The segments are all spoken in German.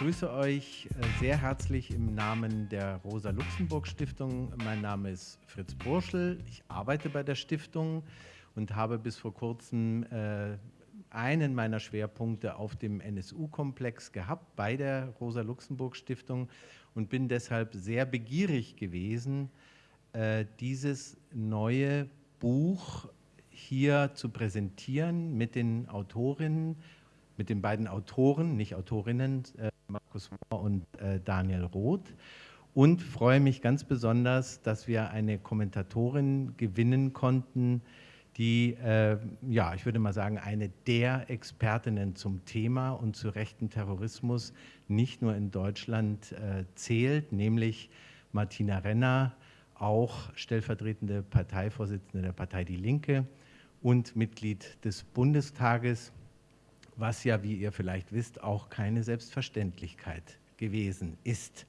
begrüße euch äh, sehr herzlich im Namen der Rosa-Luxemburg-Stiftung. Mein Name ist Fritz Burschel. Ich arbeite bei der Stiftung und habe bis vor kurzem äh, einen meiner Schwerpunkte auf dem NSU-Komplex gehabt bei der Rosa-Luxemburg-Stiftung und bin deshalb sehr begierig gewesen, äh, dieses neue Buch hier zu präsentieren mit den Autorinnen, mit den beiden Autoren, nicht Autorinnen, Markus Mohr und äh, Daniel Roth. Und freue mich ganz besonders, dass wir eine Kommentatorin gewinnen konnten, die, äh, ja, ich würde mal sagen, eine der Expertinnen zum Thema und zu rechten Terrorismus nicht nur in Deutschland äh, zählt, nämlich Martina Renner, auch stellvertretende Parteivorsitzende der Partei Die Linke und Mitglied des Bundestages, was ja, wie ihr vielleicht wisst, auch keine Selbstverständlichkeit gewesen ist.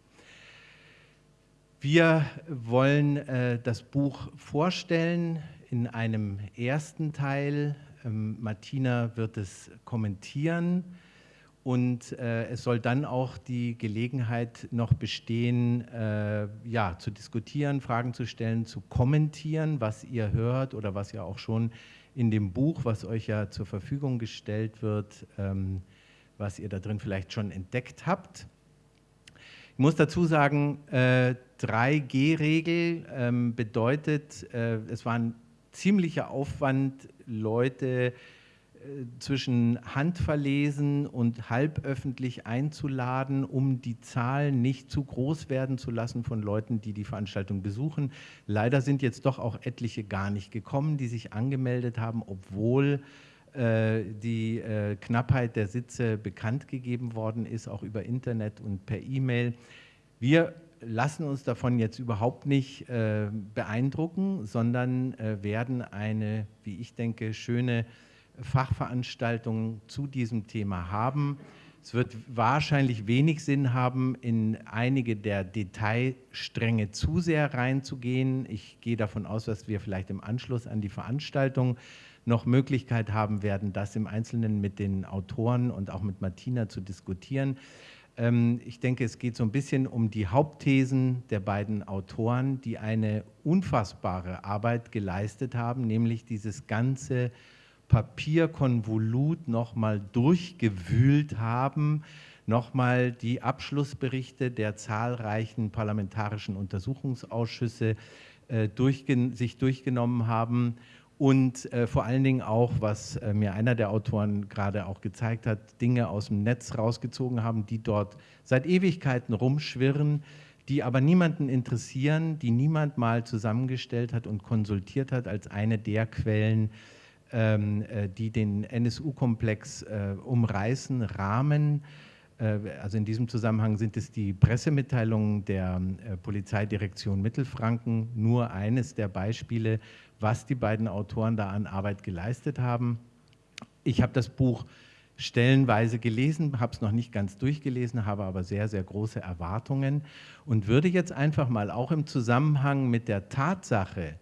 Wir wollen äh, das Buch vorstellen in einem ersten Teil. Ähm, Martina wird es kommentieren und äh, es soll dann auch die Gelegenheit noch bestehen, äh, ja, zu diskutieren, Fragen zu stellen, zu kommentieren, was ihr hört oder was ihr auch schon in dem Buch, was euch ja zur Verfügung gestellt wird, ähm, was ihr da drin vielleicht schon entdeckt habt. Ich muss dazu sagen, äh, 3G-Regel ähm, bedeutet, äh, es war ein ziemlicher Aufwand, Leute zwischen handverlesen und halböffentlich einzuladen, um die Zahlen nicht zu groß werden zu lassen von Leuten, die die Veranstaltung besuchen. Leider sind jetzt doch auch etliche gar nicht gekommen, die sich angemeldet haben, obwohl äh, die äh, Knappheit der Sitze bekannt gegeben worden ist, auch über Internet und per E-Mail. Wir lassen uns davon jetzt überhaupt nicht äh, beeindrucken, sondern äh, werden eine, wie ich denke, schöne Fachveranstaltungen zu diesem Thema haben. Es wird wahrscheinlich wenig Sinn haben, in einige der Detailstränge zu sehr reinzugehen. Ich gehe davon aus, dass wir vielleicht im Anschluss an die Veranstaltung noch Möglichkeit haben werden, das im Einzelnen mit den Autoren und auch mit Martina zu diskutieren. Ähm, ich denke, es geht so ein bisschen um die Hauptthesen der beiden Autoren, die eine unfassbare Arbeit geleistet haben, nämlich dieses ganze Papierkonvolut nochmal durchgewühlt haben, nochmal die Abschlussberichte der zahlreichen parlamentarischen Untersuchungsausschüsse äh, durchgen sich durchgenommen haben und äh, vor allen Dingen auch, was äh, mir einer der Autoren gerade auch gezeigt hat, Dinge aus dem Netz rausgezogen haben, die dort seit Ewigkeiten rumschwirren, die aber niemanden interessieren, die niemand mal zusammengestellt hat und konsultiert hat als eine der Quellen, die den NSU-Komplex äh, umreißen, rahmen. Äh, also in diesem Zusammenhang sind es die Pressemitteilungen der Polizeidirektion Mittelfranken, nur eines der Beispiele, was die beiden Autoren da an Arbeit geleistet haben. Ich habe das Buch stellenweise gelesen, habe es noch nicht ganz durchgelesen, habe aber sehr, sehr große Erwartungen und würde jetzt einfach mal auch im Zusammenhang mit der Tatsache,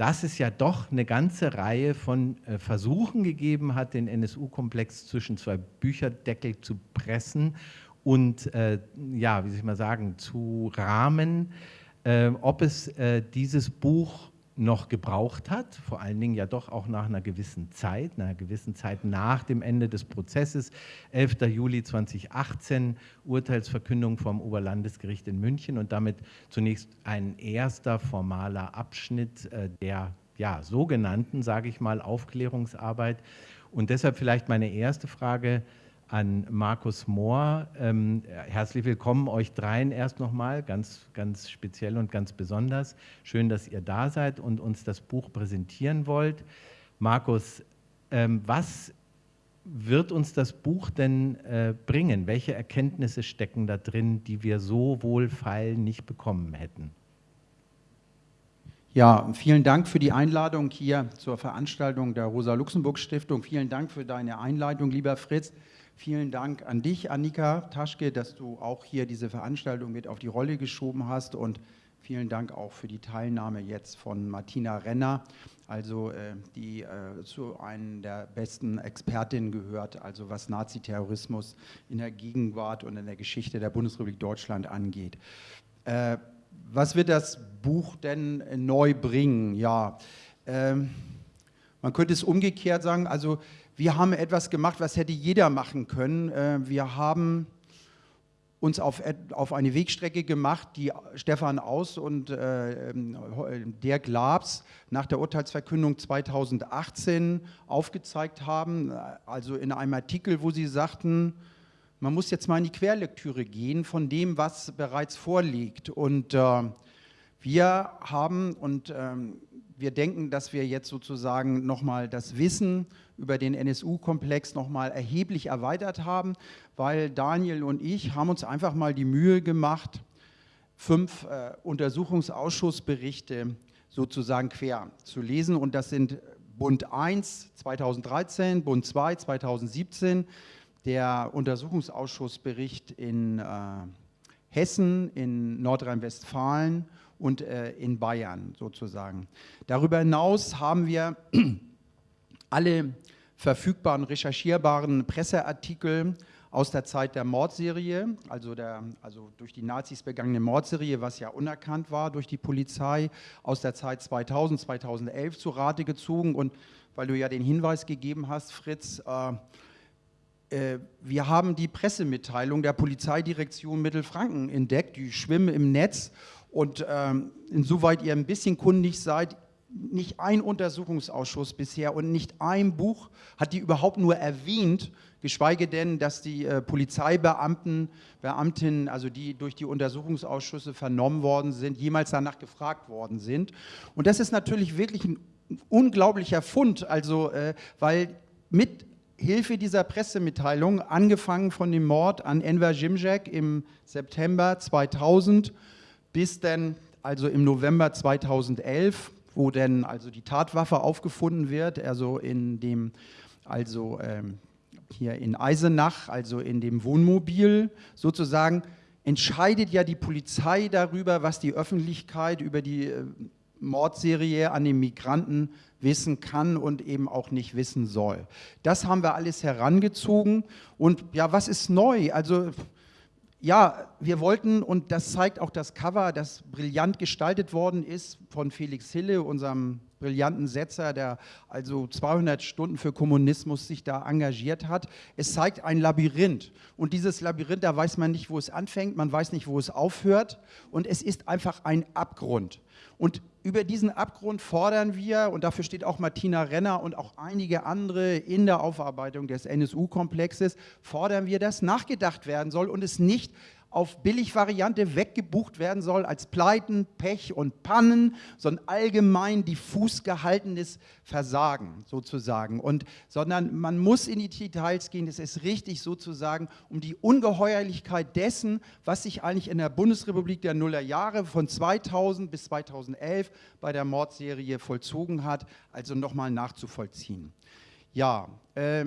dass es ja doch eine ganze Reihe von äh, Versuchen gegeben hat, den NSU-Komplex zwischen zwei Bücherdeckel zu pressen und, äh, ja, wie soll ich mal sagen, zu rahmen, äh, ob es äh, dieses Buch noch gebraucht hat, vor allen Dingen ja doch auch nach einer gewissen Zeit, einer gewissen Zeit nach dem Ende des Prozesses, 11. Juli 2018, Urteilsverkündung vom Oberlandesgericht in München und damit zunächst ein erster formaler Abschnitt äh, der ja, sogenannten, sage ich mal, Aufklärungsarbeit. Und deshalb vielleicht meine erste Frage, an Markus Mohr. Ähm, herzlich willkommen euch dreien erst nochmal, ganz, ganz speziell und ganz besonders. Schön, dass ihr da seid und uns das Buch präsentieren wollt. Markus, ähm, was wird uns das Buch denn äh, bringen? Welche Erkenntnisse stecken da drin, die wir so wohlfeil nicht bekommen hätten? Ja, vielen Dank für die Einladung hier zur Veranstaltung der Rosa-Luxemburg-Stiftung. Vielen Dank für deine Einleitung, lieber Fritz. Vielen Dank an dich, Annika Taschke, dass du auch hier diese Veranstaltung mit auf die Rolle geschoben hast und Vielen Dank auch für die Teilnahme jetzt von Martina Renner, also äh, die äh, zu einem der besten Expertinnen gehört, also was Naziterrorismus in der Gegenwart und in der Geschichte der Bundesrepublik Deutschland angeht. Äh, was wird das Buch denn neu bringen? Ja, ähm, man könnte es umgekehrt sagen, also wir haben etwas gemacht, was hätte jeder machen können. Äh, wir haben uns auf, eine Wegstrecke gemacht, die Stefan Aus und äh, Dirk Labs nach der Urteilsverkündung 2018 aufgezeigt haben. Also in einem Artikel, wo sie sagten, man muss jetzt mal in die Querlektüre gehen von dem, was bereits vorliegt. Und äh, wir haben, und ähm, wir denken, dass wir jetzt sozusagen nochmal das Wissen über den NSU-Komplex nochmal erheblich erweitert haben, weil Daniel und ich haben uns einfach mal die Mühe gemacht, fünf äh, Untersuchungsausschussberichte sozusagen quer zu lesen. Und das sind Bund 1 2013, Bund 2 2017, der Untersuchungsausschussbericht in äh, Hessen, in Nordrhein-Westfalen und äh, in Bayern sozusagen. Darüber hinaus haben wir alle verfügbaren, recherchierbaren Presseartikel aus der Zeit der Mordserie, also, der, also durch die Nazis begangene Mordserie, was ja unerkannt war durch die Polizei, aus der Zeit 2000, 2011 zu Rate gezogen. Und weil du ja den Hinweis gegeben hast, Fritz, äh, äh, wir haben die Pressemitteilung der Polizeidirektion Mittelfranken entdeckt, die schwimmen im Netz und ähm, insoweit ihr ein bisschen kundig seid, nicht ein Untersuchungsausschuss bisher und nicht ein Buch hat die überhaupt nur erwähnt, geschweige denn, dass die äh, Polizeibeamten, Beamtinnen, also die durch die Untersuchungsausschüsse vernommen worden sind, jemals danach gefragt worden sind. Und das ist natürlich wirklich ein unglaublicher Fund, also äh, weil mit Hilfe dieser Pressemitteilung, angefangen von dem Mord an Enver Jimjek im September 2000 bis dann also im November 2011, wo dann also die Tatwaffe aufgefunden wird, also in dem, also ähm, hier in Eisenach, also in dem Wohnmobil sozusagen, entscheidet ja die Polizei darüber, was die Öffentlichkeit über die äh, Mordserie an den Migranten wissen kann und eben auch nicht wissen soll. Das haben wir alles herangezogen und ja, was ist neu? Also ja, wir wollten, und das zeigt auch das Cover, das brillant gestaltet worden ist von Felix Hille, unserem brillanten Setzer, der also 200 Stunden für Kommunismus sich da engagiert hat. Es zeigt ein Labyrinth. Und dieses Labyrinth, da weiß man nicht, wo es anfängt, man weiß nicht, wo es aufhört. Und es ist einfach ein Abgrund. Und über diesen Abgrund fordern wir, und dafür steht auch Martina Renner und auch einige andere in der Aufarbeitung des NSU-Komplexes, fordern wir, dass nachgedacht werden soll und es nicht auf Billigvariante weggebucht werden soll als Pleiten, Pech und Pannen, sondern allgemein diffus gehaltenes Versagen sozusagen. Und, sondern man muss in die Details gehen, es ist richtig sozusagen, um die Ungeheuerlichkeit dessen, was sich eigentlich in der Bundesrepublik der Nullerjahre von 2000 bis 2011 bei der Mordserie vollzogen hat, also nochmal nachzuvollziehen. Ja, äh,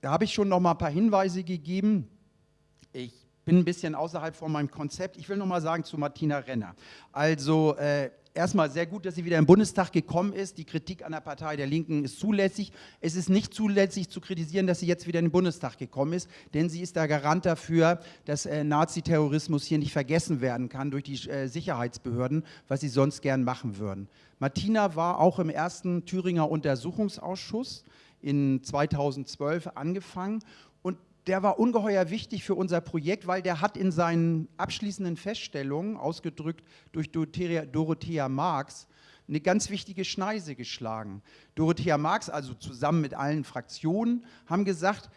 da habe ich schon noch mal ein paar Hinweise gegeben. Ich bin ein bisschen außerhalb von meinem Konzept. Ich will noch mal sagen zu Martina Renner. Also äh, erstmal sehr gut, dass sie wieder im Bundestag gekommen ist. Die Kritik an der Partei der Linken ist zulässig. Es ist nicht zulässig zu kritisieren, dass sie jetzt wieder in den Bundestag gekommen ist, denn sie ist der Garant dafür, dass äh, Naziterrorismus hier nicht vergessen werden kann durch die äh, Sicherheitsbehörden, was sie sonst gern machen würden. Martina war auch im ersten Thüringer Untersuchungsausschuss in 2012 angefangen der war ungeheuer wichtig für unser Projekt, weil der hat in seinen abschließenden Feststellungen, ausgedrückt durch Dorothea, Dorothea Marx, eine ganz wichtige Schneise geschlagen. Dorothea Marx, also zusammen mit allen Fraktionen, haben gesagt,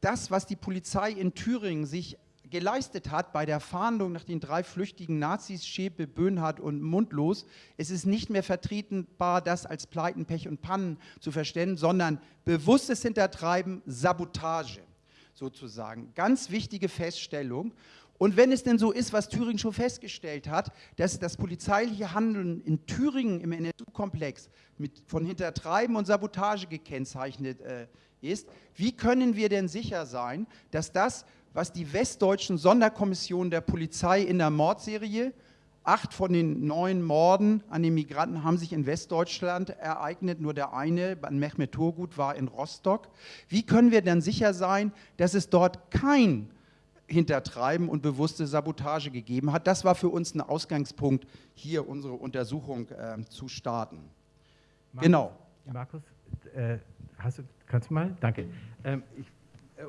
das, was die Polizei in Thüringen sich geleistet hat bei der Fahndung nach den drei flüchtigen Nazis, Schäpe, Böhnhardt und Mundlos, es ist nicht mehr vertretenbar, das als Pleiten, Pech und Pannen zu verstehen, sondern bewusstes Hintertreiben, Sabotage sozusagen. Ganz wichtige Feststellung. Und wenn es denn so ist, was Thüringen schon festgestellt hat, dass das polizeiliche Handeln in Thüringen im NSU-Komplex von Hintertreiben und Sabotage gekennzeichnet äh, ist, wie können wir denn sicher sein, dass das, was die westdeutschen Sonderkommissionen der Polizei in der Mordserie Acht von den neun Morden an den Migranten haben sich in Westdeutschland ereignet. Nur der eine, an Mehmet Turgut, war in Rostock. Wie können wir denn sicher sein, dass es dort kein Hintertreiben und bewusste Sabotage gegeben hat? Das war für uns ein Ausgangspunkt, hier unsere Untersuchung äh, zu starten. Markus, genau. Markus, äh, du, kannst du mal? Danke. Ähm, ich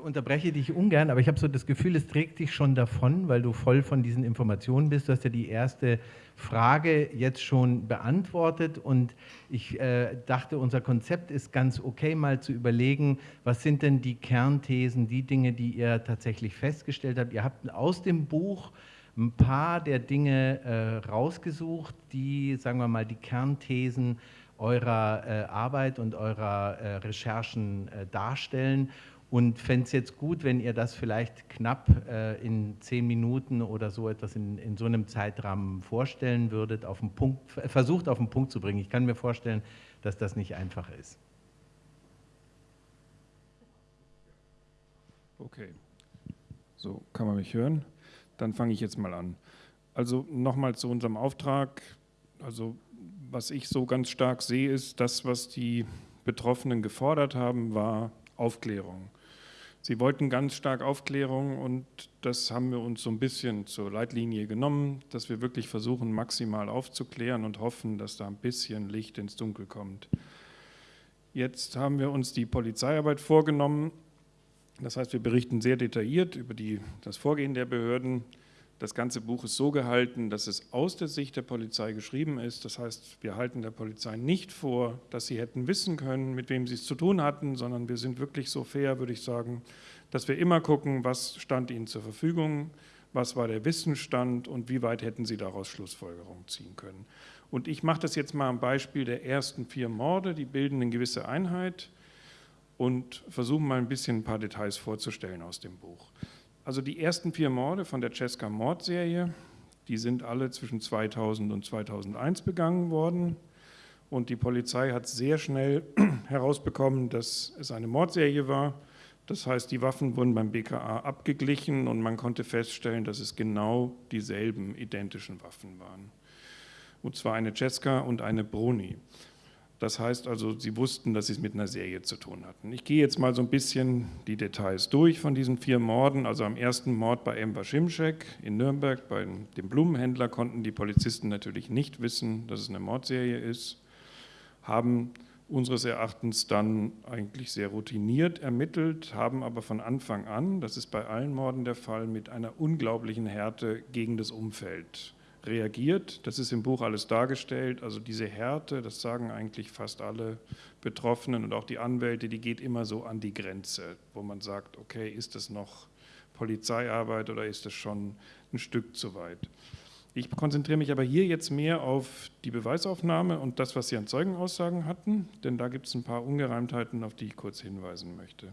unterbreche dich ungern, aber ich habe so das Gefühl, es trägt dich schon davon, weil du voll von diesen Informationen bist. Du hast ja die erste Frage jetzt schon beantwortet und ich äh, dachte, unser Konzept ist ganz okay, mal zu überlegen, was sind denn die Kernthesen, die Dinge, die ihr tatsächlich festgestellt habt. Ihr habt aus dem Buch ein paar der Dinge äh, rausgesucht, die, sagen wir mal, die Kernthesen eurer äh, Arbeit und eurer äh, Recherchen äh, darstellen und fände es jetzt gut, wenn ihr das vielleicht knapp äh, in zehn Minuten oder so etwas in, in so einem Zeitrahmen vorstellen würdet, auf den Punkt, versucht auf den Punkt zu bringen. Ich kann mir vorstellen, dass das nicht einfach ist. Okay, so kann man mich hören. Dann fange ich jetzt mal an. Also nochmal zu unserem Auftrag. Also was ich so ganz stark sehe, ist, das, was die Betroffenen gefordert haben, war Aufklärung. Sie wollten ganz stark Aufklärung und das haben wir uns so ein bisschen zur Leitlinie genommen, dass wir wirklich versuchen, maximal aufzuklären und hoffen, dass da ein bisschen Licht ins Dunkel kommt. Jetzt haben wir uns die Polizeiarbeit vorgenommen. Das heißt, wir berichten sehr detailliert über die, das Vorgehen der Behörden, das ganze Buch ist so gehalten, dass es aus der Sicht der Polizei geschrieben ist. Das heißt, wir halten der Polizei nicht vor, dass sie hätten wissen können, mit wem sie es zu tun hatten, sondern wir sind wirklich so fair, würde ich sagen, dass wir immer gucken, was stand ihnen zur Verfügung, was war der Wissensstand und wie weit hätten sie daraus Schlussfolgerungen ziehen können. Und ich mache das jetzt mal am Beispiel der ersten vier Morde, die bilden eine gewisse Einheit und versuche mal ein bisschen ein paar Details vorzustellen aus dem Buch. Also die ersten vier Morde von der Cesca Mordserie, die sind alle zwischen 2000 und 2001 begangen worden. Und die Polizei hat sehr schnell herausbekommen, dass es eine Mordserie war. Das heißt, die Waffen wurden beim BKA abgeglichen und man konnte feststellen, dass es genau dieselben identischen Waffen waren. Und zwar eine Cesca und eine Bruni. Das heißt also, sie wussten, dass sie es mit einer Serie zu tun hatten. Ich gehe jetzt mal so ein bisschen die Details durch von diesen vier Morden. Also am ersten Mord bei Ember Schimschek in Nürnberg, bei dem Blumenhändler, konnten die Polizisten natürlich nicht wissen, dass es eine Mordserie ist, haben unseres Erachtens dann eigentlich sehr routiniert ermittelt, haben aber von Anfang an, das ist bei allen Morden der Fall, mit einer unglaublichen Härte gegen das Umfeld reagiert. Das ist im Buch alles dargestellt. Also diese Härte, das sagen eigentlich fast alle Betroffenen und auch die Anwälte, die geht immer so an die Grenze, wo man sagt, okay, ist das noch Polizeiarbeit oder ist das schon ein Stück zu weit? Ich konzentriere mich aber hier jetzt mehr auf die Beweisaufnahme und das, was Sie an Zeugenaussagen hatten, denn da gibt es ein paar Ungereimtheiten, auf die ich kurz hinweisen möchte.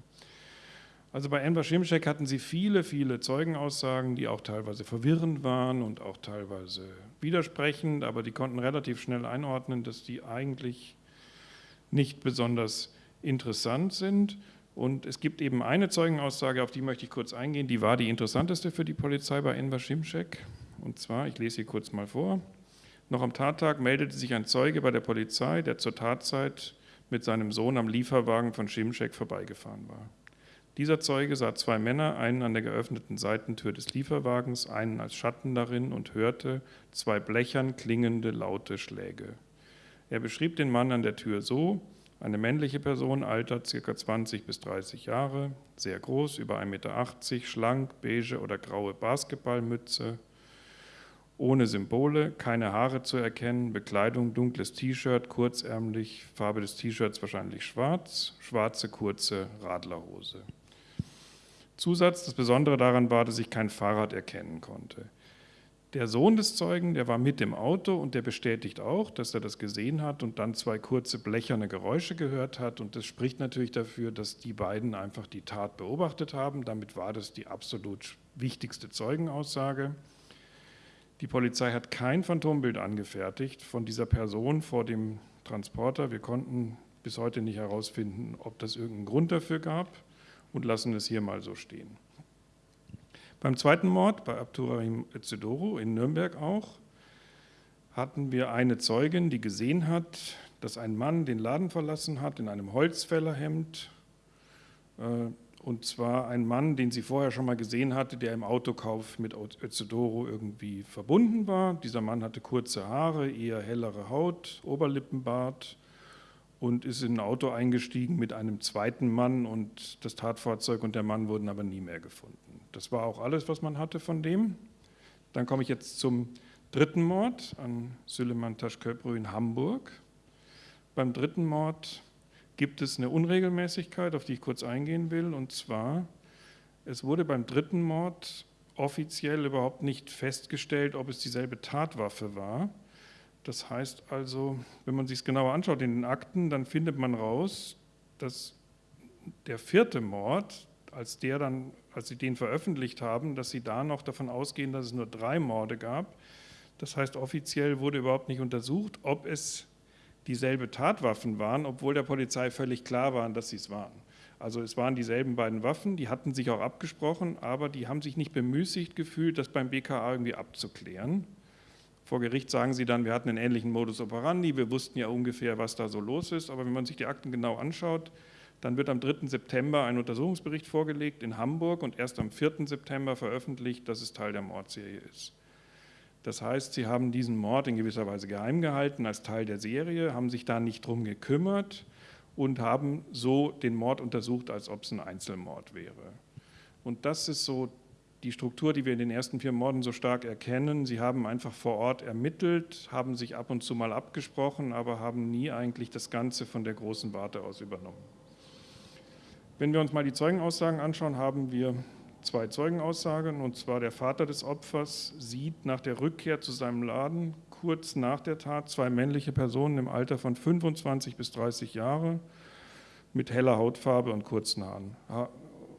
Also bei Enver Schimschek hatten sie viele, viele Zeugenaussagen, die auch teilweise verwirrend waren und auch teilweise widersprechend, aber die konnten relativ schnell einordnen, dass die eigentlich nicht besonders interessant sind. Und es gibt eben eine Zeugenaussage, auf die möchte ich kurz eingehen, die war die interessanteste für die Polizei bei Enver Schimschek. Und zwar, ich lese sie kurz mal vor, noch am Tattag meldete sich ein Zeuge bei der Polizei, der zur Tatzeit mit seinem Sohn am Lieferwagen von Schimschek vorbeigefahren war. Dieser Zeuge sah zwei Männer, einen an der geöffneten Seitentür des Lieferwagens, einen als Schatten darin und hörte zwei blechern klingende laute Schläge. Er beschrieb den Mann an der Tür so, eine männliche Person, Alter ca. 20 bis 30 Jahre, sehr groß, über 1,80 Meter, schlank, beige oder graue Basketballmütze, ohne Symbole, keine Haare zu erkennen, Bekleidung dunkles T-Shirt, kurzärmlich, Farbe des T-Shirts wahrscheinlich schwarz, schwarze kurze Radlerhose. Zusatz, das Besondere daran war, dass ich kein Fahrrad erkennen konnte. Der Sohn des Zeugen, der war mit im Auto und der bestätigt auch, dass er das gesehen hat und dann zwei kurze blecherne Geräusche gehört hat. Und das spricht natürlich dafür, dass die beiden einfach die Tat beobachtet haben. Damit war das die absolut wichtigste Zeugenaussage. Die Polizei hat kein Phantombild angefertigt von dieser Person vor dem Transporter. Wir konnten bis heute nicht herausfinden, ob das irgendeinen Grund dafür gab und lassen es hier mal so stehen. Beim zweiten Mord, bei Abdurrahim Zedoro in Nürnberg auch, hatten wir eine Zeugin, die gesehen hat, dass ein Mann den Laden verlassen hat in einem Holzfällerhemd. Äh, und zwar ein Mann, den sie vorher schon mal gesehen hatte, der im Autokauf mit Özedoro irgendwie verbunden war. Dieser Mann hatte kurze Haare, eher hellere Haut, Oberlippenbart und ist in ein Auto eingestiegen mit einem zweiten Mann und das Tatfahrzeug und der Mann wurden aber nie mehr gefunden. Das war auch alles, was man hatte von dem. Dann komme ich jetzt zum dritten Mord an Süleyman Taşköprü in Hamburg. Beim dritten Mord gibt es eine Unregelmäßigkeit, auf die ich kurz eingehen will, und zwar, es wurde beim dritten Mord offiziell überhaupt nicht festgestellt, ob es dieselbe Tatwaffe war. Das heißt also, wenn man sich es genauer anschaut in den Akten, dann findet man raus, dass der vierte Mord, als, der dann, als sie den veröffentlicht haben, dass sie da noch davon ausgehen, dass es nur drei Morde gab. Das heißt, offiziell wurde überhaupt nicht untersucht, ob es dieselbe Tatwaffen waren, obwohl der Polizei völlig klar war, dass sie es waren. Also es waren dieselben beiden Waffen, die hatten sich auch abgesprochen, aber die haben sich nicht bemüßigt gefühlt, das beim BKA irgendwie abzuklären. Vor Gericht sagen sie dann, wir hatten einen ähnlichen Modus operandi, wir wussten ja ungefähr, was da so los ist, aber wenn man sich die Akten genau anschaut, dann wird am 3. September ein Untersuchungsbericht vorgelegt in Hamburg und erst am 4. September veröffentlicht, dass es Teil der Mordserie ist. Das heißt, sie haben diesen Mord in gewisser Weise geheim gehalten als Teil der Serie, haben sich da nicht drum gekümmert und haben so den Mord untersucht, als ob es ein Einzelmord wäre. Und das ist so die Struktur, die wir in den ersten vier Morden so stark erkennen. Sie haben einfach vor Ort ermittelt, haben sich ab und zu mal abgesprochen, aber haben nie eigentlich das Ganze von der großen Warte aus übernommen. Wenn wir uns mal die Zeugenaussagen anschauen, haben wir zwei Zeugenaussagen, und zwar der Vater des Opfers sieht nach der Rückkehr zu seinem Laden kurz nach der Tat zwei männliche Personen im Alter von 25 bis 30 Jahre mit heller Hautfarbe und kurzen Haaren.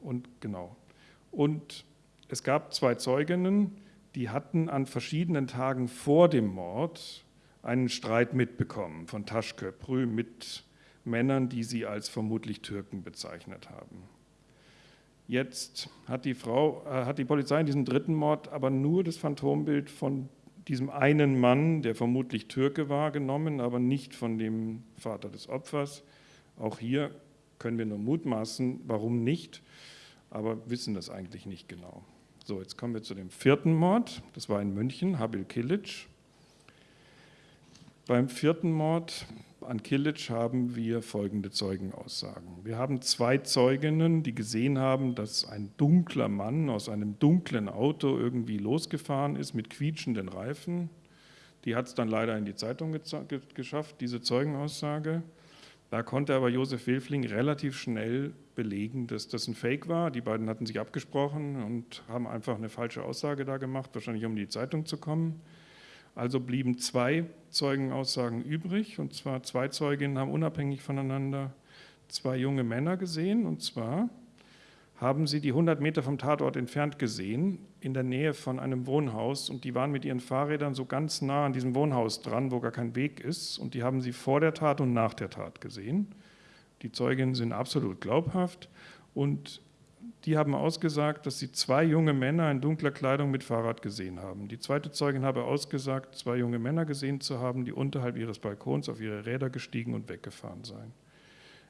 Und genau. Und es gab zwei Zeuginnen, die hatten an verschiedenen Tagen vor dem Mord einen Streit mitbekommen von Taschköprü mit Männern, die sie als vermutlich Türken bezeichnet haben. Jetzt hat die, Frau, äh, hat die Polizei in diesem dritten Mord aber nur das Phantombild von diesem einen Mann, der vermutlich Türke war, genommen, aber nicht von dem Vater des Opfers. Auch hier können wir nur mutmaßen, warum nicht, aber wissen das eigentlich nicht genau. So, jetzt kommen wir zu dem vierten Mord. Das war in München, Habil Kilic. Beim vierten Mord an Kilic haben wir folgende Zeugenaussagen. Wir haben zwei Zeuginnen, die gesehen haben, dass ein dunkler Mann aus einem dunklen Auto irgendwie losgefahren ist mit quietschenden Reifen. Die hat es dann leider in die Zeitung geschafft, diese Zeugenaussage. Da konnte aber Josef Wilfling relativ schnell belegen, dass das ein Fake war. Die beiden hatten sich abgesprochen und haben einfach eine falsche Aussage da gemacht, wahrscheinlich um in die Zeitung zu kommen. Also blieben zwei Zeugenaussagen übrig, und zwar zwei Zeuginnen haben unabhängig voneinander zwei junge Männer gesehen, und zwar haben sie die 100 Meter vom Tatort entfernt gesehen, in der Nähe von einem Wohnhaus, und die waren mit ihren Fahrrädern so ganz nah an diesem Wohnhaus dran, wo gar kein Weg ist, und die haben sie vor der Tat und nach der Tat gesehen. Die Zeuginnen sind absolut glaubhaft und die haben ausgesagt, dass sie zwei junge Männer in dunkler Kleidung mit Fahrrad gesehen haben. Die zweite Zeugin habe ausgesagt, zwei junge Männer gesehen zu haben, die unterhalb ihres Balkons auf ihre Räder gestiegen und weggefahren seien.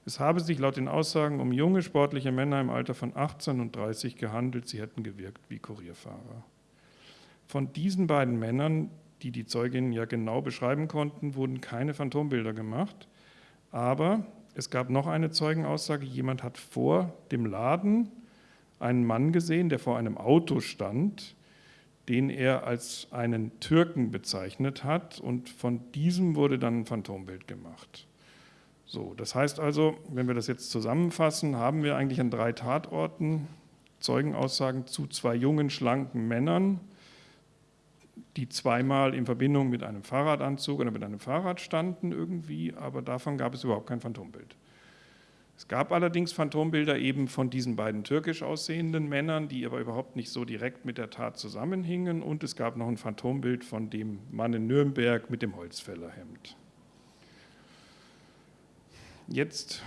Es habe sich laut den Aussagen um junge sportliche Männer im Alter von 18 und 30 gehandelt, sie hätten gewirkt wie Kurierfahrer. Von diesen beiden Männern, die die Zeuginnen ja genau beschreiben konnten, wurden keine Phantombilder gemacht, aber es gab noch eine Zeugenaussage, jemand hat vor dem Laden einen Mann gesehen, der vor einem Auto stand, den er als einen Türken bezeichnet hat und von diesem wurde dann ein Phantombild gemacht. So, das heißt also, wenn wir das jetzt zusammenfassen, haben wir eigentlich an drei Tatorten Zeugenaussagen zu zwei jungen, schlanken Männern, die zweimal in Verbindung mit einem Fahrradanzug oder mit einem Fahrrad standen irgendwie, aber davon gab es überhaupt kein Phantombild. Es gab allerdings Phantombilder eben von diesen beiden türkisch aussehenden Männern, die aber überhaupt nicht so direkt mit der Tat zusammenhingen. Und es gab noch ein Phantombild von dem Mann in Nürnberg mit dem Holzfällerhemd. Jetzt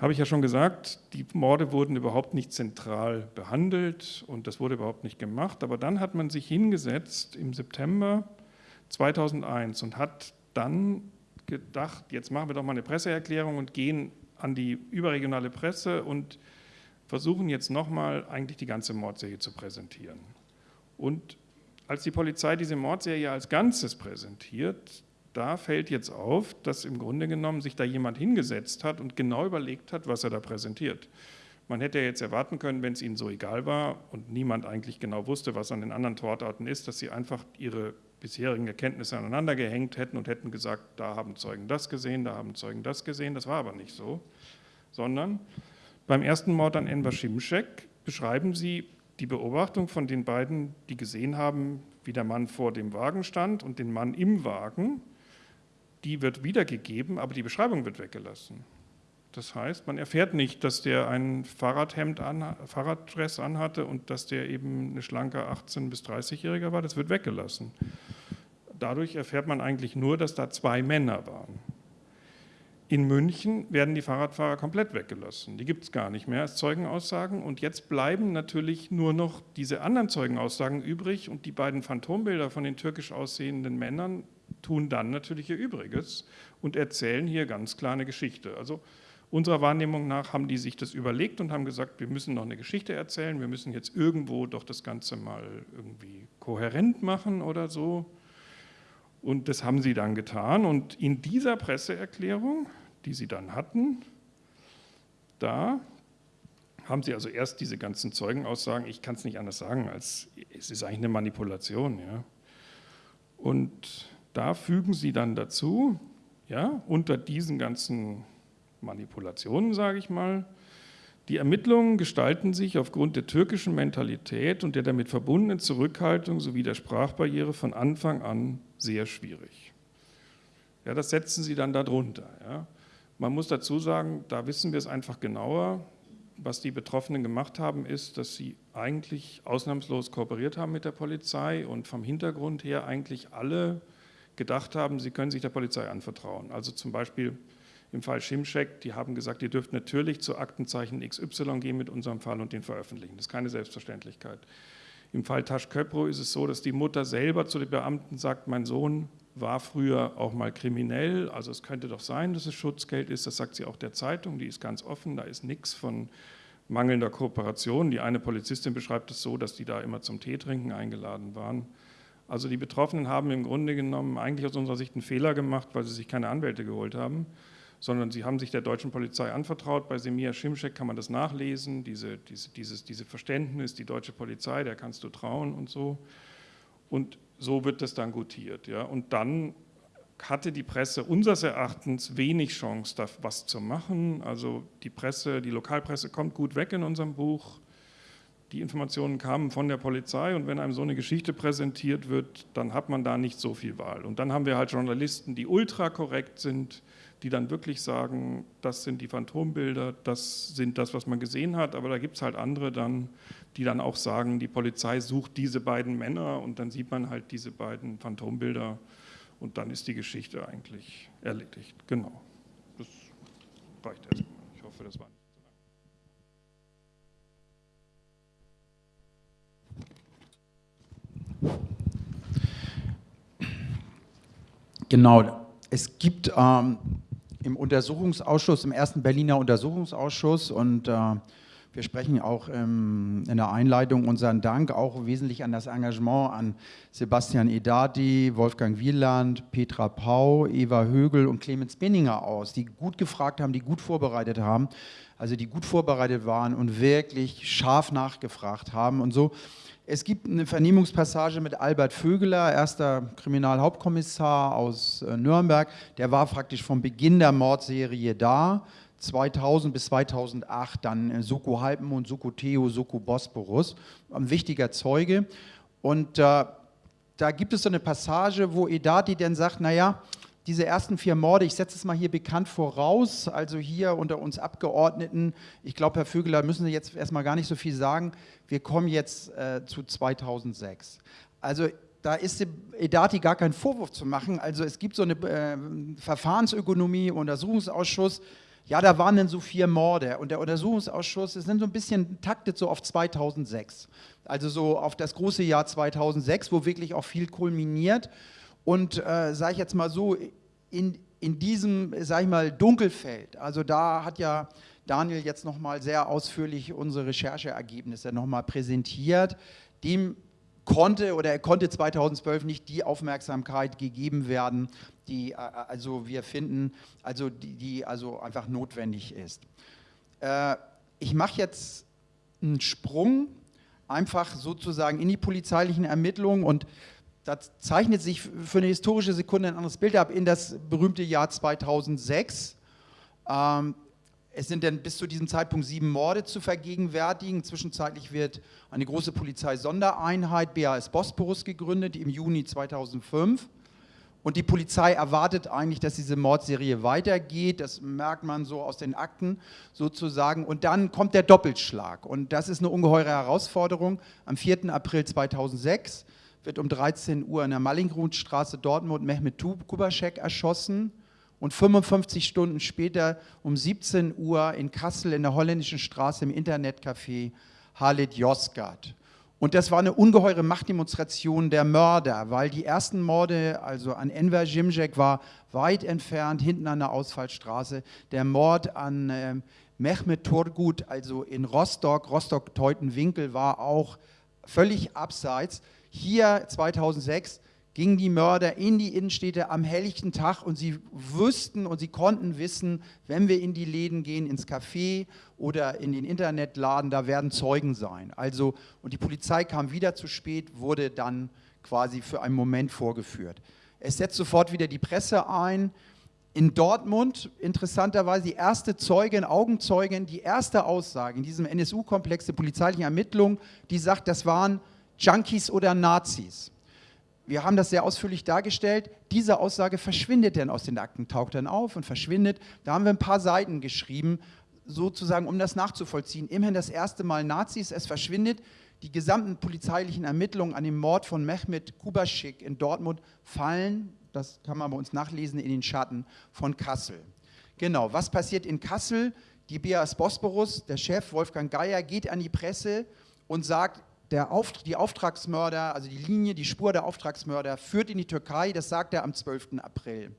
habe ich ja schon gesagt, die Morde wurden überhaupt nicht zentral behandelt und das wurde überhaupt nicht gemacht. Aber dann hat man sich hingesetzt im September 2001 und hat dann gedacht, jetzt machen wir doch mal eine Presseerklärung und gehen an die überregionale Presse und versuchen jetzt nochmal eigentlich die ganze Mordserie zu präsentieren. Und als die Polizei diese Mordserie als Ganzes präsentiert, da fällt jetzt auf, dass im Grunde genommen sich da jemand hingesetzt hat und genau überlegt hat, was er da präsentiert. Man hätte ja jetzt erwarten können, wenn es ihnen so egal war und niemand eigentlich genau wusste, was an den anderen Tortarten ist, dass sie einfach ihre bisherigen Erkenntnisse aneinander gehängt hätten und hätten gesagt, da haben Zeugen das gesehen, da haben Zeugen das gesehen. Das war aber nicht so, sondern beim ersten Mord an Enver Şimşek beschreiben sie die Beobachtung von den beiden, die gesehen haben, wie der Mann vor dem Wagen stand und den Mann im Wagen die wird wiedergegeben, aber die Beschreibung wird weggelassen. Das heißt, man erfährt nicht, dass der ein Fahrradhemd, an, Fahrraddress anhatte und dass der eben eine schlanke 18- bis 30-Jähriger war. Das wird weggelassen. Dadurch erfährt man eigentlich nur, dass da zwei Männer waren. In München werden die Fahrradfahrer komplett weggelassen. Die gibt es gar nicht mehr als Zeugenaussagen. Und jetzt bleiben natürlich nur noch diese anderen Zeugenaussagen übrig und die beiden Phantombilder von den türkisch aussehenden Männern tun dann natürlich ihr Übriges und erzählen hier ganz klar eine Geschichte. Also unserer Wahrnehmung nach haben die sich das überlegt und haben gesagt, wir müssen noch eine Geschichte erzählen, wir müssen jetzt irgendwo doch das Ganze mal irgendwie kohärent machen oder so. Und das haben sie dann getan. Und in dieser Presseerklärung, die sie dann hatten, da haben sie also erst diese ganzen Zeugenaussagen, ich kann es nicht anders sagen, als es ist eigentlich eine Manipulation. Ja. Und da fügen Sie dann dazu, ja, unter diesen ganzen Manipulationen, sage ich mal, die Ermittlungen gestalten sich aufgrund der türkischen Mentalität und der damit verbundenen Zurückhaltung sowie der Sprachbarriere von Anfang an sehr schwierig. Ja, das setzen Sie dann darunter. Ja. Man muss dazu sagen, da wissen wir es einfach genauer. Was die Betroffenen gemacht haben, ist, dass sie eigentlich ausnahmslos kooperiert haben mit der Polizei und vom Hintergrund her eigentlich alle gedacht haben, sie können sich der Polizei anvertrauen. Also zum Beispiel im Fall Schimschek, die haben gesagt, ihr dürft natürlich zu Aktenzeichen XY gehen mit unserem Fall und den veröffentlichen. Das ist keine Selbstverständlichkeit. Im Fall Tasch Köpro ist es so, dass die Mutter selber zu den Beamten sagt, mein Sohn war früher auch mal kriminell, also es könnte doch sein, dass es Schutzgeld ist, das sagt sie auch der Zeitung, die ist ganz offen, da ist nichts von mangelnder Kooperation. Die eine Polizistin beschreibt es so, dass die da immer zum Teetrinken eingeladen waren. Also die Betroffenen haben im Grunde genommen eigentlich aus unserer Sicht einen Fehler gemacht, weil sie sich keine Anwälte geholt haben, sondern sie haben sich der deutschen Polizei anvertraut. Bei Semir Schimschek kann man das nachlesen, diese, diese, dieses, diese Verständnis, die deutsche Polizei, der kannst du trauen und so. Und so wird das dann gutiert. Ja. Und dann hatte die Presse unseres Erachtens wenig Chance, da was zu machen. Also die Presse, die Lokalpresse kommt gut weg in unserem Buch die Informationen kamen von der Polizei und wenn einem so eine Geschichte präsentiert wird, dann hat man da nicht so viel Wahl. Und dann haben wir halt Journalisten, die ultra korrekt sind, die dann wirklich sagen, das sind die Phantombilder, das sind das, was man gesehen hat, aber da gibt es halt andere dann, die dann auch sagen, die Polizei sucht diese beiden Männer und dann sieht man halt diese beiden Phantombilder und dann ist die Geschichte eigentlich erledigt. Genau, das reicht erstmal. Ich hoffe, das war Genau, es gibt ähm, im Untersuchungsausschuss, im ersten Berliner Untersuchungsausschuss und äh, wir sprechen auch ähm, in der Einleitung unseren Dank auch wesentlich an das Engagement an Sebastian Edati, Wolfgang Wieland, Petra Pau, Eva Högel und Clemens Benninger aus, die gut gefragt haben, die gut vorbereitet haben, also die gut vorbereitet waren und wirklich scharf nachgefragt haben und so es gibt eine Vernehmungspassage mit Albert Vögeler, erster Kriminalhauptkommissar aus äh, Nürnberg. Der war praktisch vom Beginn der Mordserie da, 2000 bis 2008, dann äh, Soko Halbmond, Soko Theo, Soko Bosporus, ein wichtiger Zeuge. Und äh, da gibt es so eine Passage, wo Edati dann sagt, naja, diese ersten vier Morde, ich setze es mal hier bekannt voraus, also hier unter uns Abgeordneten, ich glaube, Herr Vögeler, müssen Sie jetzt erstmal gar nicht so viel sagen, wir kommen jetzt äh, zu 2006. Also da ist Edati gar kein Vorwurf zu machen, also es gibt so eine äh, Verfahrensökonomie, Untersuchungsausschuss, ja, da waren dann so vier Morde und der Untersuchungsausschuss ist dann so ein bisschen taktet so auf 2006, also so auf das große Jahr 2006, wo wirklich auch viel kulminiert Und äh, sage ich jetzt mal so, in, in diesem, sage ich mal, Dunkelfeld, also da hat ja Daniel jetzt nochmal sehr ausführlich unsere Rechercheergebnisse nochmal präsentiert, dem konnte oder er konnte 2012 nicht die Aufmerksamkeit gegeben werden, die äh, also wir finden, also die, die also einfach notwendig ist. Äh, ich mache jetzt einen Sprung einfach sozusagen in die polizeilichen Ermittlungen und da zeichnet sich für eine historische Sekunde ein anderes Bild ab in das berühmte Jahr 2006. Ähm, es sind dann bis zu diesem Zeitpunkt sieben Morde zu vergegenwärtigen. Zwischenzeitlich wird eine große Polizeisondereinheit BAS Bosporus gegründet im Juni 2005. Und die Polizei erwartet eigentlich, dass diese Mordserie weitergeht. Das merkt man so aus den Akten sozusagen. Und dann kommt der Doppelschlag. Und das ist eine ungeheure Herausforderung. Am 4. April 2006 wird um 13 Uhr in der Mallingrundstraße Dortmund Mehmet Kubaschek erschossen. Und 55 Stunden später um 17 Uhr in Kassel in der holländischen Straße im Internetcafé Halit Yozgat. Und das war eine ungeheure Machtdemonstration der Mörder, weil die ersten Morde, also an Enver Jimjek war weit entfernt, hinten an der Ausfallstraße. Der Mord an äh, Mehmet Turgut, also in Rostock, Rostock-Teutenwinkel, war auch völlig abseits. Hier 2006 gingen die Mörder in die Innenstädte am helllichten Tag und sie wüssten und sie konnten wissen, wenn wir in die Läden gehen, ins Café oder in den Internetladen, da werden Zeugen sein. Also, und die Polizei kam wieder zu spät, wurde dann quasi für einen Moment vorgeführt. Es setzt sofort wieder die Presse ein. In Dortmund, interessanterweise, die erste Zeugin, Augenzeugin, die erste Aussage in diesem NSU-Komplex der polizeilichen Ermittlungen, die sagt, das waren Junkies oder Nazis wir haben das sehr ausführlich dargestellt. Diese Aussage verschwindet dann aus den Akten, taucht dann auf und verschwindet. Da haben wir ein paar Seiten geschrieben, sozusagen, um das nachzuvollziehen. Immerhin das erste Mal Nazis, es verschwindet. Die gesamten polizeilichen Ermittlungen an dem Mord von Mehmet Kubaschik in Dortmund fallen, das kann man bei uns nachlesen, in den Schatten von Kassel. Genau, was passiert in Kassel? Die BAS Bosporus, der Chef Wolfgang Geier, geht an die Presse und sagt, der Auf, die Auftragsmörder, also die Linie, die Spur der Auftragsmörder führt in die Türkei, das sagt er am 12. April.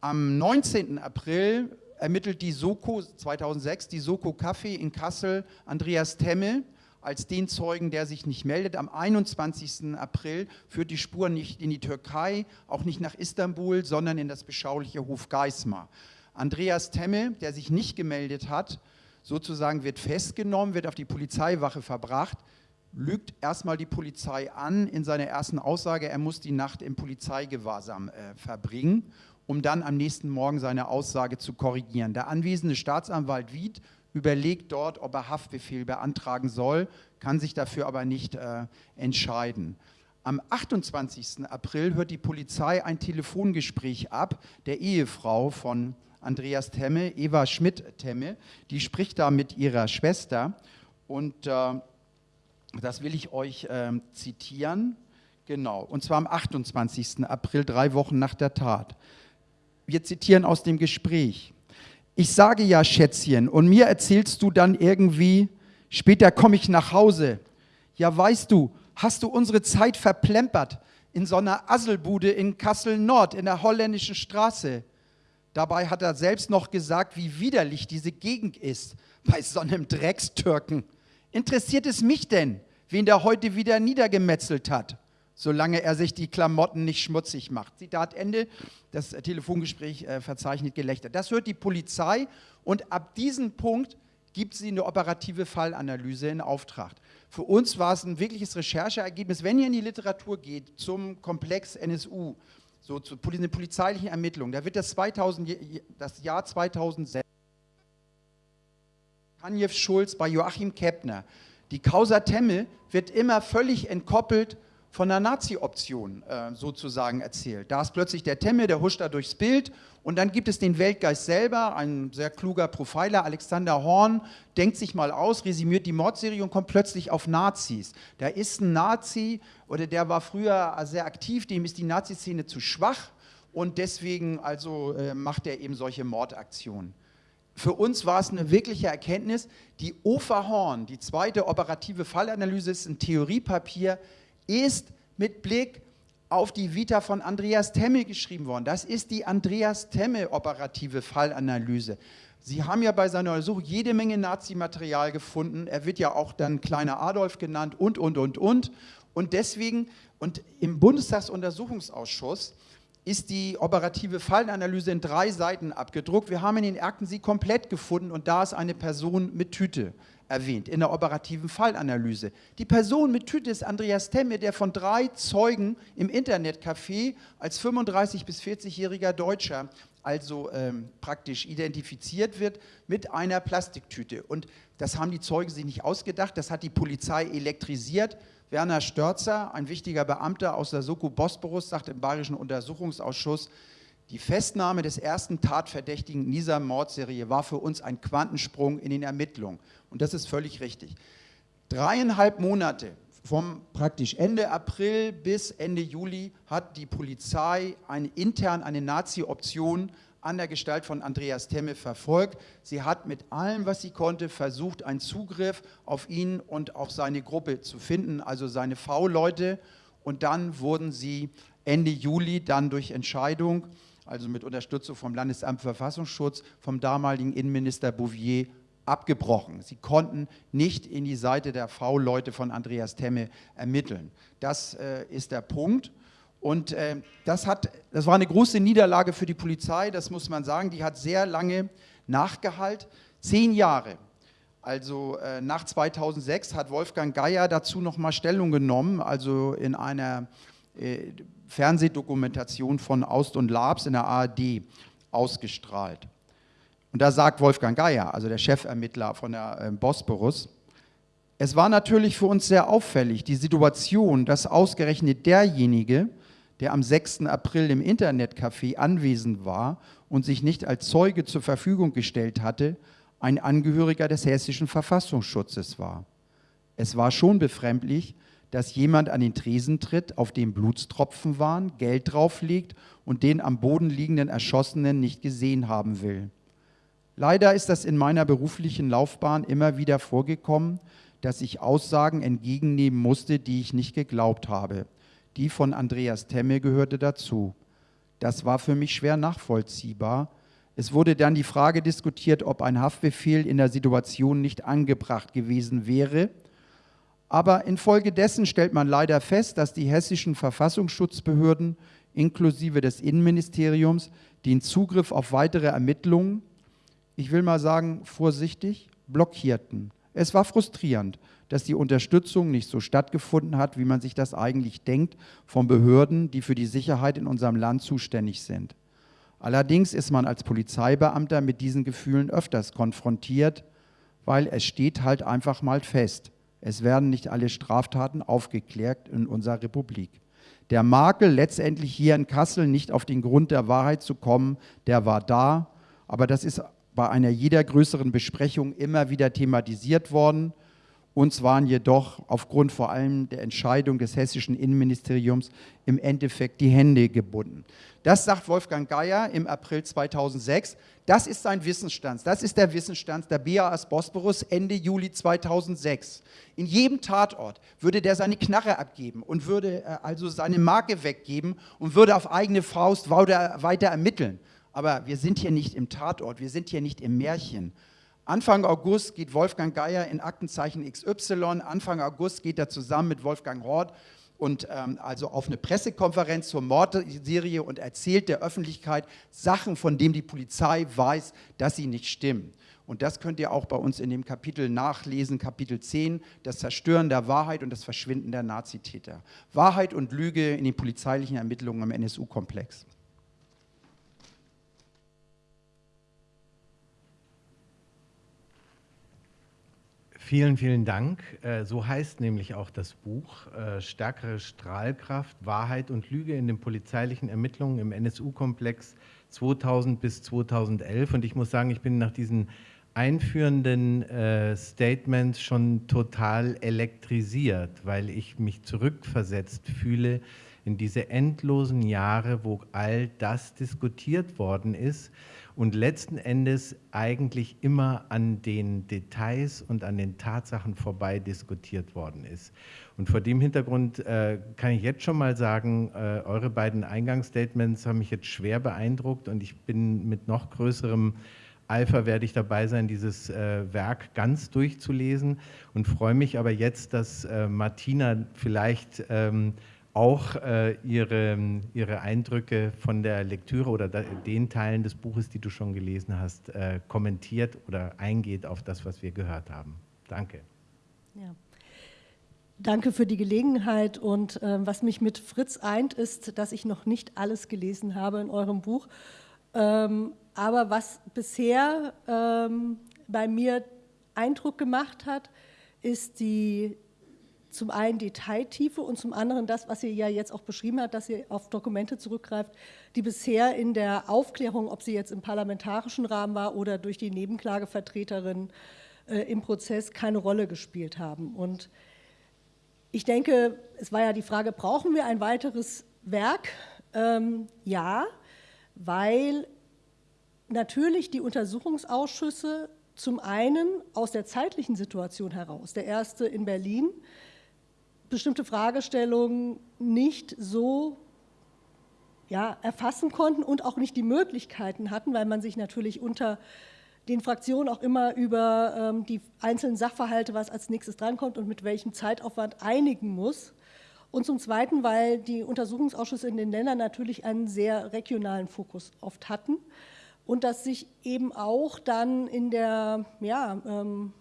Am 19. April ermittelt die Soko 2006, die Soko Café in Kassel, Andreas Temmel als den Zeugen, der sich nicht meldet. Am 21. April führt die Spur nicht in die Türkei, auch nicht nach Istanbul, sondern in das beschauliche Hof Geismar. Andreas Temmel, der sich nicht gemeldet hat, sozusagen wird festgenommen, wird auf die Polizeiwache verbracht, lügt erstmal die Polizei an in seiner ersten Aussage, er muss die Nacht im Polizeigewahrsam äh, verbringen, um dann am nächsten Morgen seine Aussage zu korrigieren. Der anwesende Staatsanwalt Wied überlegt dort, ob er Haftbefehl beantragen soll, kann sich dafür aber nicht äh, entscheiden. Am 28. April hört die Polizei ein Telefongespräch ab der Ehefrau von Andreas Temme, Eva Schmidt-Temme, die spricht da mit ihrer Schwester und äh, das will ich euch äh, zitieren. Genau, und zwar am 28. April, drei Wochen nach der Tat. Wir zitieren aus dem Gespräch. Ich sage ja, Schätzchen, und mir erzählst du dann irgendwie, später komme ich nach Hause. Ja, weißt du, hast du unsere Zeit verplempert in so einer Asselbude in Kassel Nord, in der holländischen Straße. Dabei hat er selbst noch gesagt, wie widerlich diese Gegend ist bei so einem Dreckstürken. Interessiert es mich denn, wen der heute wieder niedergemetzelt hat, solange er sich die Klamotten nicht schmutzig macht? Zitat Ende. Das Telefongespräch äh, verzeichnet Gelächter. Das hört die Polizei und ab diesem Punkt gibt sie eine operative Fallanalyse in Auftrag. Für uns war es ein wirkliches Rechercheergebnis. Wenn ihr in die Literatur geht zum Komplex NSU, so zu den polizeilichen Ermittlungen, da wird das, 2000, das Jahr 2006 Kanjew Schulz bei Joachim Keppner. Die Causa Temme wird immer völlig entkoppelt von der Nazi-Option äh, sozusagen erzählt. Da ist plötzlich der Temme, der huscht da durchs Bild und dann gibt es den Weltgeist selber, ein sehr kluger Profiler, Alexander Horn, denkt sich mal aus, resümiert die Mordserie und kommt plötzlich auf Nazis. Da ist ein Nazi oder der war früher sehr aktiv, dem ist die Nazi-Szene zu schwach und deswegen also äh, macht er eben solche Mordaktionen. Für uns war es eine wirkliche Erkenntnis, die OFA Horn, die zweite operative Fallanalyse ist ein Theoriepapier, ist mit Blick auf die Vita von Andreas Temme geschrieben worden. Das ist die Andreas Temme operative Fallanalyse. Sie haben ja bei seiner Untersuchung jede Menge Nazi-Material gefunden. Er wird ja auch dann kleiner Adolf genannt und, und, und, und. Und deswegen, und im Bundestagsuntersuchungsausschuss ist die operative Fallanalyse in drei Seiten abgedruckt. Wir haben in den Akten sie komplett gefunden und da ist eine Person mit Tüte erwähnt in der operativen Fallanalyse. Die Person mit Tüte ist Andreas Temme, der von drei Zeugen im Internetcafé als 35- bis 40-jähriger Deutscher also ähm, praktisch identifiziert wird mit einer Plastiktüte. Und das haben die Zeugen sich nicht ausgedacht, das hat die Polizei elektrisiert. Werner Störzer, ein wichtiger Beamter aus der Soko Bosporus, sagt im Bayerischen Untersuchungsausschuss, die Festnahme des ersten Tatverdächtigen in dieser Mordserie war für uns ein Quantensprung in den Ermittlungen. Und das ist völlig richtig. Dreieinhalb Monate vom praktisch Ende April bis Ende Juli hat die Polizei eine, intern eine Nazi-Option an der Gestalt von Andreas Temme verfolgt. Sie hat mit allem, was sie konnte, versucht, einen Zugriff auf ihn und auf seine Gruppe zu finden, also seine V-Leute. Und dann wurden sie Ende Juli dann durch Entscheidung, also mit Unterstützung vom Landesamt für Verfassungsschutz, vom damaligen Innenminister Bouvier abgebrochen. Sie konnten nicht in die Seite der V-Leute von Andreas Temme ermitteln. Das äh, ist der Punkt. Und äh, das, hat, das war eine große Niederlage für die Polizei, das muss man sagen. Die hat sehr lange nachgehalten. Zehn Jahre. Also äh, nach 2006 hat Wolfgang Geier dazu nochmal Stellung genommen, also in einer äh, Fernsehdokumentation von Aust und Labs in der ARD ausgestrahlt. Und da sagt Wolfgang Geier, also der Chefermittler von der äh, Bosporus, es war natürlich für uns sehr auffällig, die Situation, dass ausgerechnet derjenige, der am 6. April im Internetcafé anwesend war und sich nicht als Zeuge zur Verfügung gestellt hatte, ein Angehöriger des hessischen Verfassungsschutzes war. Es war schon befremdlich, dass jemand an den Tresen tritt, auf dem Blutstropfen waren, Geld drauflegt und den am Boden liegenden Erschossenen nicht gesehen haben will. Leider ist das in meiner beruflichen Laufbahn immer wieder vorgekommen, dass ich Aussagen entgegennehmen musste, die ich nicht geglaubt habe. Die von Andreas Temme gehörte dazu. Das war für mich schwer nachvollziehbar. Es wurde dann die Frage diskutiert, ob ein Haftbefehl in der Situation nicht angebracht gewesen wäre. Aber infolgedessen stellt man leider fest, dass die hessischen Verfassungsschutzbehörden inklusive des Innenministeriums den Zugriff auf weitere Ermittlungen ich will mal sagen, vorsichtig, blockierten. Es war frustrierend, dass die Unterstützung nicht so stattgefunden hat, wie man sich das eigentlich denkt, von Behörden, die für die Sicherheit in unserem Land zuständig sind. Allerdings ist man als Polizeibeamter mit diesen Gefühlen öfters konfrontiert, weil es steht halt einfach mal fest, es werden nicht alle Straftaten aufgeklärt in unserer Republik. Der Makel, letztendlich hier in Kassel nicht auf den Grund der Wahrheit zu kommen, der war da, aber das ist bei einer jeder größeren Besprechung immer wieder thematisiert worden. Uns waren jedoch aufgrund vor allem der Entscheidung des hessischen Innenministeriums im Endeffekt die Hände gebunden. Das sagt Wolfgang Geier im April 2006. Das ist sein Wissensstand. Das ist der Wissensstand der BAS Bosporus Ende Juli 2006. In jedem Tatort würde der seine Knarre abgeben und würde äh, also seine Marke weggeben und würde auf eigene Faust weiter ermitteln. Aber wir sind hier nicht im Tatort, wir sind hier nicht im Märchen. Anfang August geht Wolfgang Geier in Aktenzeichen XY, Anfang August geht er zusammen mit Wolfgang Hort und ähm, also auf eine Pressekonferenz zur Mordserie und erzählt der Öffentlichkeit Sachen, von denen die Polizei weiß, dass sie nicht stimmen. Und das könnt ihr auch bei uns in dem Kapitel nachlesen, Kapitel 10, das Zerstören der Wahrheit und das Verschwinden der Nazitäter. Wahrheit und Lüge in den polizeilichen Ermittlungen am NSU-Komplex. Vielen, vielen Dank. Äh, so heißt nämlich auch das Buch äh, Stärkere Strahlkraft, Wahrheit und Lüge in den polizeilichen Ermittlungen im NSU-Komplex 2000 bis 2011. Und ich muss sagen, ich bin nach diesen einführenden äh, Statements schon total elektrisiert, weil ich mich zurückversetzt fühle in diese endlosen Jahre, wo all das diskutiert worden ist und letzten Endes eigentlich immer an den Details und an den Tatsachen vorbei diskutiert worden ist. Und vor dem Hintergrund äh, kann ich jetzt schon mal sagen, äh, eure beiden Eingangsstatements haben mich jetzt schwer beeindruckt und ich bin mit noch größerem Eifer werde ich dabei sein, dieses äh, Werk ganz durchzulesen und freue mich aber jetzt, dass äh, Martina vielleicht ähm, auch äh, ihre, ihre Eindrücke von der Lektüre oder da, den Teilen des Buches, die du schon gelesen hast, äh, kommentiert oder eingeht auf das, was wir gehört haben. Danke. Ja. Danke für die Gelegenheit und äh, was mich mit Fritz eint, ist, dass ich noch nicht alles gelesen habe in eurem Buch. Ähm, aber was bisher ähm, bei mir Eindruck gemacht hat, ist die zum einen Detailtiefe und zum anderen das, was ihr ja jetzt auch beschrieben habt, dass ihr auf Dokumente zurückgreift, die bisher in der Aufklärung, ob sie jetzt im parlamentarischen Rahmen war oder durch die Nebenklagevertreterin äh, im Prozess, keine Rolle gespielt haben. Und ich denke, es war ja die Frage, brauchen wir ein weiteres Werk? Ähm, ja, weil natürlich die Untersuchungsausschüsse zum einen aus der zeitlichen Situation heraus, der erste in Berlin, bestimmte Fragestellungen nicht so ja, erfassen konnten und auch nicht die Möglichkeiten hatten, weil man sich natürlich unter den Fraktionen auch immer über ähm, die einzelnen Sachverhalte, was als nächstes drankommt und mit welchem Zeitaufwand einigen muss. Und zum Zweiten, weil die Untersuchungsausschüsse in den Ländern natürlich einen sehr regionalen Fokus oft hatten und das sich eben auch dann in der ja, ähm,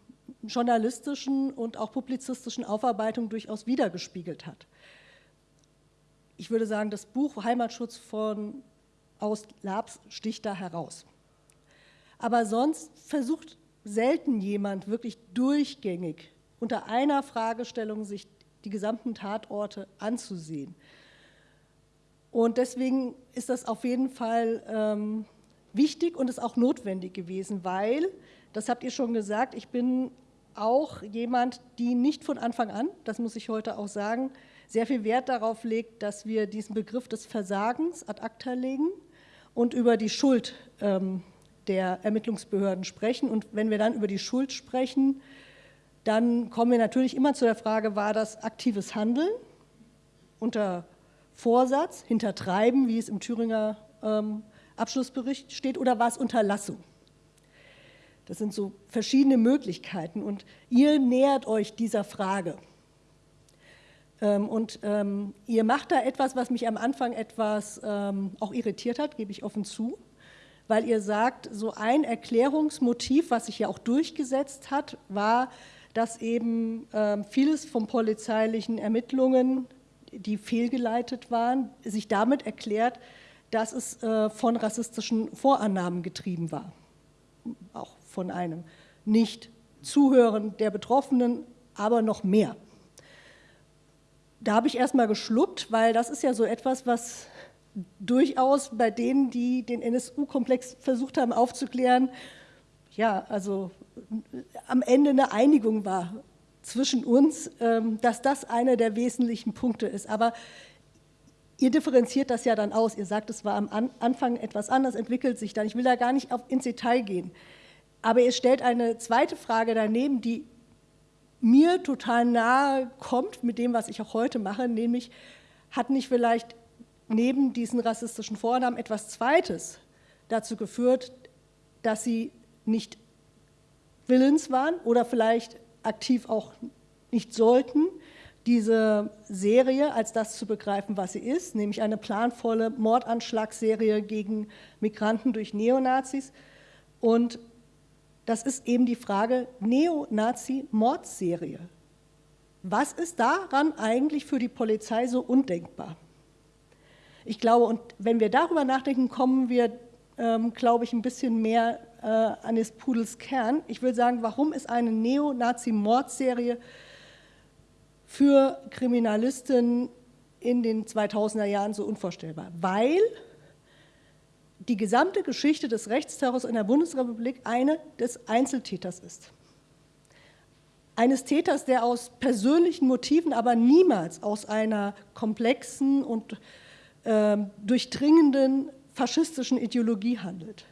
journalistischen und auch publizistischen Aufarbeitung durchaus wiedergespiegelt hat. Ich würde sagen, das Buch Heimatschutz von aus Labs sticht da heraus. Aber sonst versucht selten jemand wirklich durchgängig unter einer Fragestellung sich die gesamten Tatorte anzusehen. Und deswegen ist das auf jeden Fall ähm, wichtig und ist auch notwendig gewesen, weil, das habt ihr schon gesagt, ich bin auch jemand, die nicht von Anfang an, das muss ich heute auch sagen, sehr viel Wert darauf legt, dass wir diesen Begriff des Versagens ad acta legen und über die Schuld ähm, der Ermittlungsbehörden sprechen. Und wenn wir dann über die Schuld sprechen, dann kommen wir natürlich immer zu der Frage, war das aktives Handeln unter Vorsatz, Hintertreiben, wie es im Thüringer ähm, Abschlussbericht steht, oder war es Unterlassung? Das sind so verschiedene Möglichkeiten und ihr nähert euch dieser Frage. Ähm, und ähm, ihr macht da etwas, was mich am Anfang etwas ähm, auch irritiert hat, gebe ich offen zu weil ihr sagt, so ein Erklärungsmotiv, was sich ja auch durchgesetzt hat, war, dass eben vieles von polizeilichen Ermittlungen, die fehlgeleitet waren, sich damit erklärt, dass es äh, von rassistischen Vorannahmen getrieben war. Von einem Nicht-Zuhören der Betroffenen, aber noch mehr. Da habe ich erst mal geschluckt, weil das ist ja so etwas, was durchaus bei denen, die den NSU-Komplex versucht haben aufzuklären, ja, also am Ende eine Einigung war zwischen uns, ähm, dass das einer der wesentlichen Punkte ist. Aber ihr differenziert das ja dann aus. Ihr sagt, es war am Anfang etwas anders, entwickelt sich dann. Ich will da gar nicht ins Detail gehen. Aber ihr stellt eine zweite Frage daneben, die mir total nahe kommt mit dem, was ich auch heute mache, nämlich hat nicht vielleicht neben diesen rassistischen Vornamen etwas Zweites dazu geführt, dass sie nicht willens waren oder vielleicht aktiv auch nicht sollten, diese Serie als das zu begreifen, was sie ist, nämlich eine planvolle Mordanschlagsserie gegen Migranten durch Neonazis. Und das ist eben die Frage Neonazi-Mordserie. Was ist daran eigentlich für die Polizei so undenkbar? Ich glaube, und wenn wir darüber nachdenken, kommen wir, ähm, glaube ich, ein bisschen mehr äh, an des Pudels Kern. Ich will sagen, warum ist eine Neonazi-Mordserie für Kriminalisten in den 2000er Jahren so unvorstellbar? Weil die gesamte Geschichte des Rechtsterrors in der Bundesrepublik eine des Einzeltäters ist. Eines Täters, der aus persönlichen Motiven, aber niemals aus einer komplexen und äh, durchdringenden faschistischen Ideologie handelt.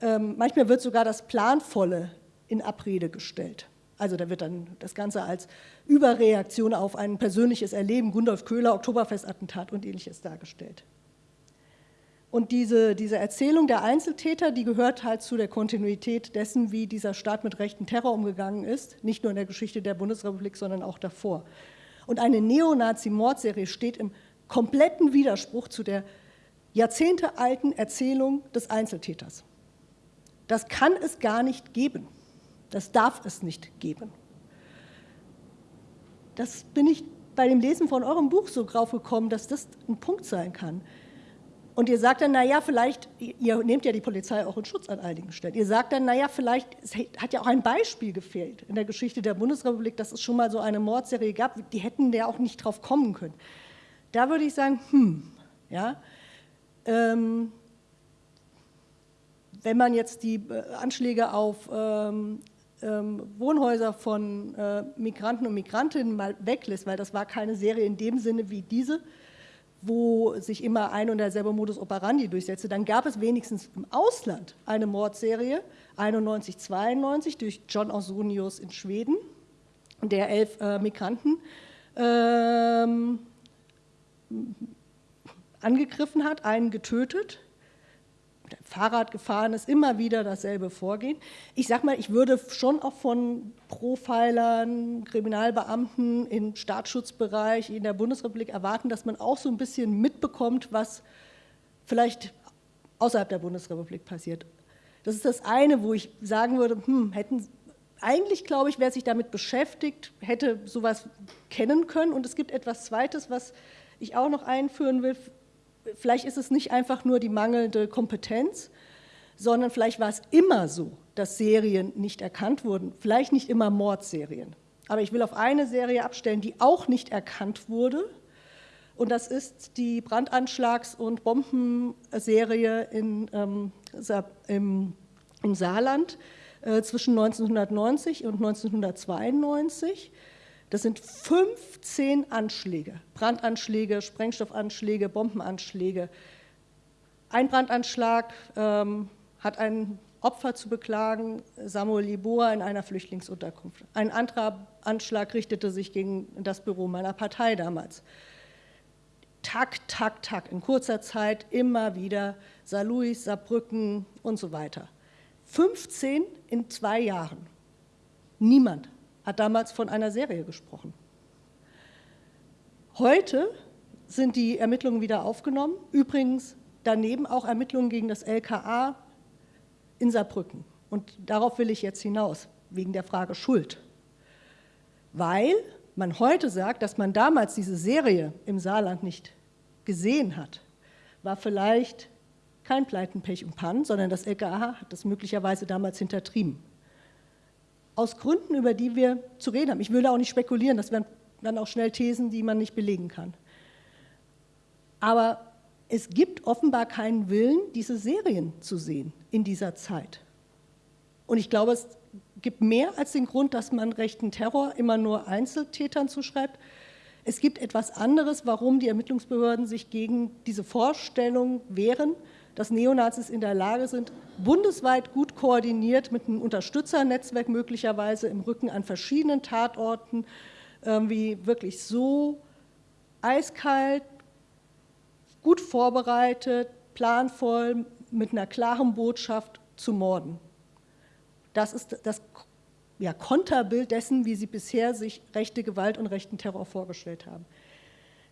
Ähm, manchmal wird sogar das Planvolle in Abrede gestellt. Also da wird dann das Ganze als Überreaktion auf ein persönliches Erleben, Gundolf Köhler, Oktoberfestattentat und ähnliches dargestellt. Und diese, diese Erzählung der Einzeltäter, die gehört halt zu der Kontinuität dessen, wie dieser Staat mit rechten Terror umgegangen ist, nicht nur in der Geschichte der Bundesrepublik, sondern auch davor. Und eine Neonazi-Mordserie steht im kompletten Widerspruch zu der jahrzehntealten Erzählung des Einzeltäters. Das kann es gar nicht geben. Das darf es nicht geben. Das bin ich bei dem Lesen von eurem Buch so drauf gekommen, dass das ein Punkt sein kann. Und ihr sagt dann, naja, vielleicht, ihr nehmt ja die Polizei auch in Schutz an einigen Stellen. Ihr sagt dann, naja, vielleicht, es hat ja auch ein Beispiel gefehlt in der Geschichte der Bundesrepublik, dass es schon mal so eine Mordserie gab, die hätten ja auch nicht drauf kommen können. Da würde ich sagen, hm, ja, ähm, wenn man jetzt die äh, Anschläge auf ähm, ähm, Wohnhäuser von äh, Migranten und Migrantinnen mal weglässt, weil das war keine Serie in dem Sinne wie diese, wo sich immer ein und derselbe Modus operandi durchsetzte, dann gab es wenigstens im Ausland eine Mordserie, 91, 92, durch John Ausonius in Schweden, der elf äh, Migranten ähm, angegriffen hat, einen getötet Fahrrad gefahren ist, immer wieder dasselbe Vorgehen. Ich sage mal, ich würde schon auch von Profilern, Kriminalbeamten im Staatsschutzbereich in der Bundesrepublik erwarten, dass man auch so ein bisschen mitbekommt, was vielleicht außerhalb der Bundesrepublik passiert. Das ist das eine, wo ich sagen würde, hm, hätten, eigentlich glaube ich, wer sich damit beschäftigt, hätte sowas kennen können. Und es gibt etwas Zweites, was ich auch noch einführen will, vielleicht ist es nicht einfach nur die mangelnde Kompetenz, sondern vielleicht war es immer so, dass Serien nicht erkannt wurden. Vielleicht nicht immer Mordserien. Aber ich will auf eine Serie abstellen, die auch nicht erkannt wurde. Und das ist die Brandanschlags- und Bombenserie in, ähm, im, im, Saarland äh, zwischen 1990 und 1992. Das sind 15 Anschläge, Brandanschläge, Sprengstoffanschläge, Bombenanschläge. Ein Brandanschlag ähm, hat ein Opfer zu beklagen, Samuel Liboa in einer Flüchtlingsunterkunft. Ein anderer Anschlag richtete sich gegen das Büro meiner Partei damals. Tak, tak, tak, in kurzer Zeit immer wieder Saarlouis, Saarbrücken und so weiter. 15 in zwei Jahren. Niemand hat damals von einer Serie gesprochen. Heute sind die Ermittlungen wieder aufgenommen. Übrigens daneben auch Ermittlungen gegen das LKA in Saarbrücken. Und darauf will ich jetzt hinaus, wegen der Frage Schuld. Weil man heute sagt, dass man damals diese Serie im Saarland nicht gesehen hat, war vielleicht kein Pleiten, Pech und Pannen, sondern das LKA hat das möglicherweise damals hintertrieben aus Gründen, über die wir zu reden haben. Ich würde auch nicht spekulieren, das wären dann auch schnell Thesen, die man nicht belegen kann. Aber es gibt offenbar keinen Willen, diese Serien zu sehen in dieser Zeit. Und ich glaube, es gibt mehr als den Grund, dass man rechten Terror immer nur Einzeltätern zuschreibt. Es gibt etwas anderes, warum die Ermittlungsbehörden sich gegen diese Vorstellung wehren, dass Neonazis in der Lage sind, bundesweit gut koordiniert mit einem Unterstützernetzwerk möglicherweise im Rücken an verschiedenen Tatorten, wie wirklich so eiskalt, gut vorbereitet, planvoll, mit einer klaren Botschaft zu morden. Das ist das ja, Konterbild dessen, wie Sie bisher sich rechte Gewalt und rechten Terror vorgestellt haben.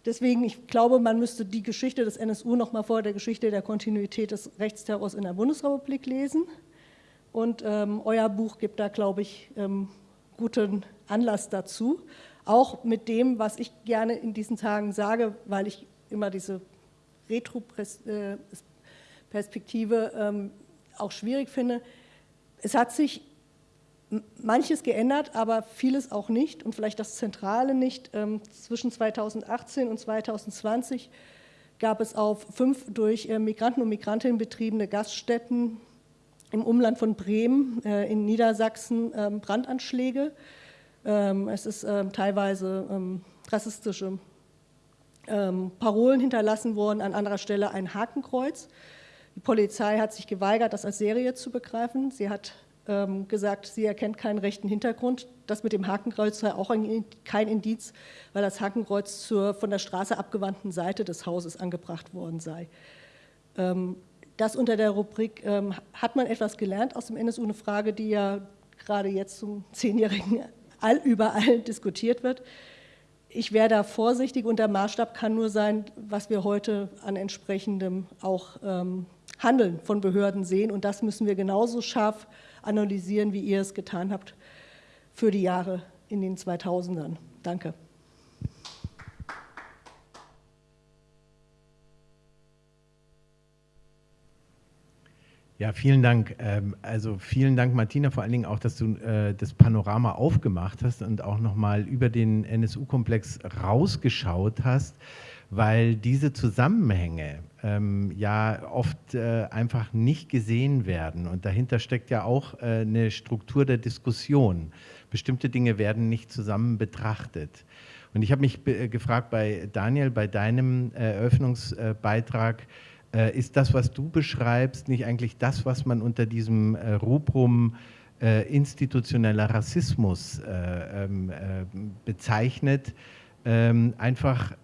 Deswegen, ich glaube, man müsste die Geschichte des NSU noch mal vor der Geschichte der Kontinuität des Rechtsterrors in der Bundesrepublik lesen. Und ähm, euer Buch gibt da, glaube ich, ähm, guten Anlass dazu. Auch mit dem, was ich gerne in diesen Tagen sage, weil ich immer diese Retro-Perspektive ähm, auch schwierig finde. Es hat sich manches geändert, aber vieles auch nicht und vielleicht das Zentrale nicht. Ähm, zwischen 2018 und 2020 gab es auf fünf durch äh, Migranten und Migrantinnen betriebene Gaststätten im Umland von Bremen äh, in Niedersachsen ähm, Brandanschläge. Ähm, es ist teilweise rassistische Parolen hinterlassen worden, an anderer Stelle ein Hakenkreuz. Die Polizei hat sich geweigert, das als Serie zu begreifen. Sie hat ähm, gesagt, sie erkennt keinen rechten Hintergrund. Das mit dem Hakenkreuz sei auch ein, kein Indiz, weil das Hakenkreuz zur von der Straße abgewandten Seite des Hauses angebracht worden sei. Ähm, das unter der Rubrik ähm, hat man etwas gelernt aus dem NSU, eine Frage, die ja gerade jetzt zum Zehnjährigen all, überall diskutiert wird. Ich wäre da vorsichtig und der Maßstab kann nur sein, was wir heute an entsprechendem auch ähm, Handeln von Behörden sehen. Und das müssen wir genauso scharf analysieren, wie ihr es getan habt für die Jahre in den 2000ern. Danke. Ja, vielen Dank. Ähm, also vielen Dank, Martina, vor allen Dingen auch, dass du äh, das Panorama aufgemacht hast und auch nochmal über den NSU-Komplex rausgeschaut hast, weil diese Zusammenhänge ähm, ja oft äh, einfach nicht gesehen werden. Und dahinter steckt ja auch äh, eine Struktur der Diskussion. Bestimmte Dinge werden nicht zusammen betrachtet. Und ich habe mich gefragt bei Daniel, bei deinem Eröffnungsbeitrag, äh, ist das, was du beschreibst, nicht eigentlich das, was man unter diesem äh, Rubrum äh, institutioneller Rassismus äh, ähm, äh, bezeichnet? Ähm, einfach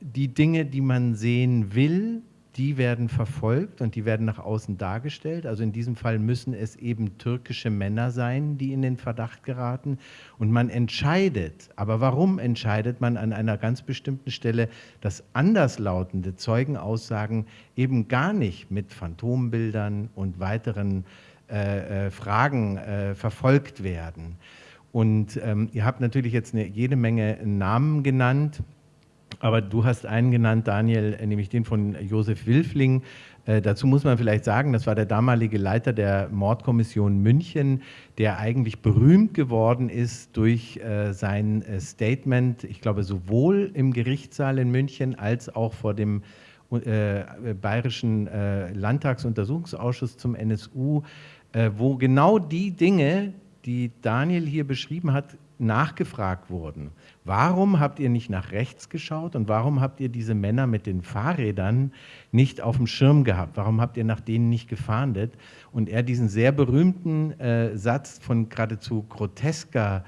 die Dinge, die man sehen will, die werden verfolgt und die werden nach außen dargestellt. Also in diesem Fall müssen es eben türkische Männer sein, die in den Verdacht geraten. Und man entscheidet, aber warum entscheidet man an einer ganz bestimmten Stelle, dass anderslautende Zeugenaussagen eben gar nicht mit Phantombildern und weiteren äh, äh, Fragen äh, verfolgt werden. Und ähm, ihr habt natürlich jetzt eine, jede Menge Namen genannt. Aber du hast einen genannt, Daniel, nämlich den von Josef Wilfling. Äh, dazu muss man vielleicht sagen, das war der damalige Leiter der Mordkommission München, der eigentlich berühmt geworden ist durch äh, sein äh, Statement, ich glaube sowohl im Gerichtssaal in München als auch vor dem äh, Bayerischen äh, Landtagsuntersuchungsausschuss zum NSU, äh, wo genau die Dinge, die Daniel hier beschrieben hat, nachgefragt wurden. Warum habt ihr nicht nach rechts geschaut und warum habt ihr diese Männer mit den Fahrrädern nicht auf dem Schirm gehabt? Warum habt ihr nach denen nicht gefahndet? Und er diesen sehr berühmten äh, Satz von geradezu grotesker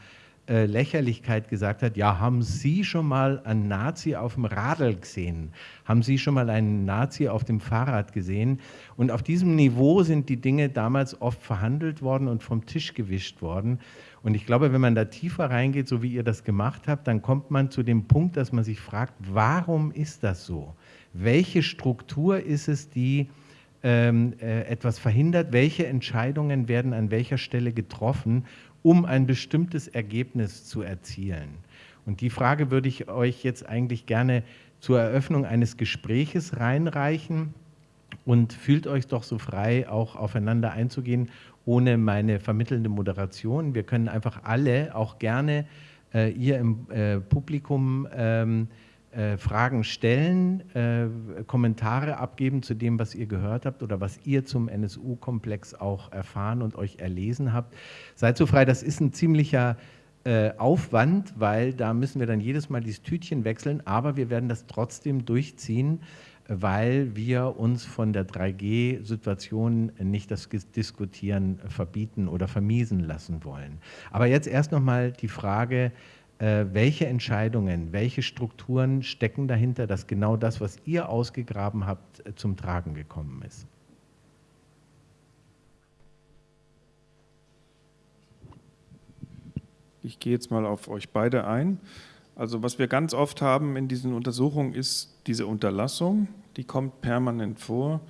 äh, Lächerlichkeit gesagt hat, ja, haben Sie schon mal einen Nazi auf dem Radl gesehen? Haben Sie schon mal einen Nazi auf dem Fahrrad gesehen? Und auf diesem Niveau sind die Dinge damals oft verhandelt worden und vom Tisch gewischt worden. Und ich glaube, wenn man da tiefer reingeht, so wie ihr das gemacht habt, dann kommt man zu dem Punkt, dass man sich fragt, warum ist das so? Welche Struktur ist es, die ähm, äh, etwas verhindert? Welche Entscheidungen werden an welcher Stelle getroffen? um ein bestimmtes Ergebnis zu erzielen? Und die Frage würde ich euch jetzt eigentlich gerne zur Eröffnung eines Gespräches reinreichen und fühlt euch doch so frei, auch aufeinander einzugehen, ohne meine vermittelnde Moderation. Wir können einfach alle, auch gerne äh, ihr im äh, Publikum, ähm, äh, Fragen stellen, äh, Kommentare abgeben zu dem, was ihr gehört habt oder was ihr zum NSU-Komplex auch erfahren und euch erlesen habt. Seid so frei, das ist ein ziemlicher äh, Aufwand, weil da müssen wir dann jedes Mal dieses Tütchen wechseln, aber wir werden das trotzdem durchziehen, weil wir uns von der 3G-Situation nicht das Diskutieren verbieten oder vermiesen lassen wollen. Aber jetzt erst nochmal die Frage, äh, welche Entscheidungen, welche Strukturen stecken dahinter, dass genau das, was ihr ausgegraben habt, äh, zum Tragen gekommen ist? Ich gehe jetzt mal auf euch beide ein. Also was wir ganz oft haben in diesen Untersuchungen ist diese Unterlassung, die kommt permanent vor.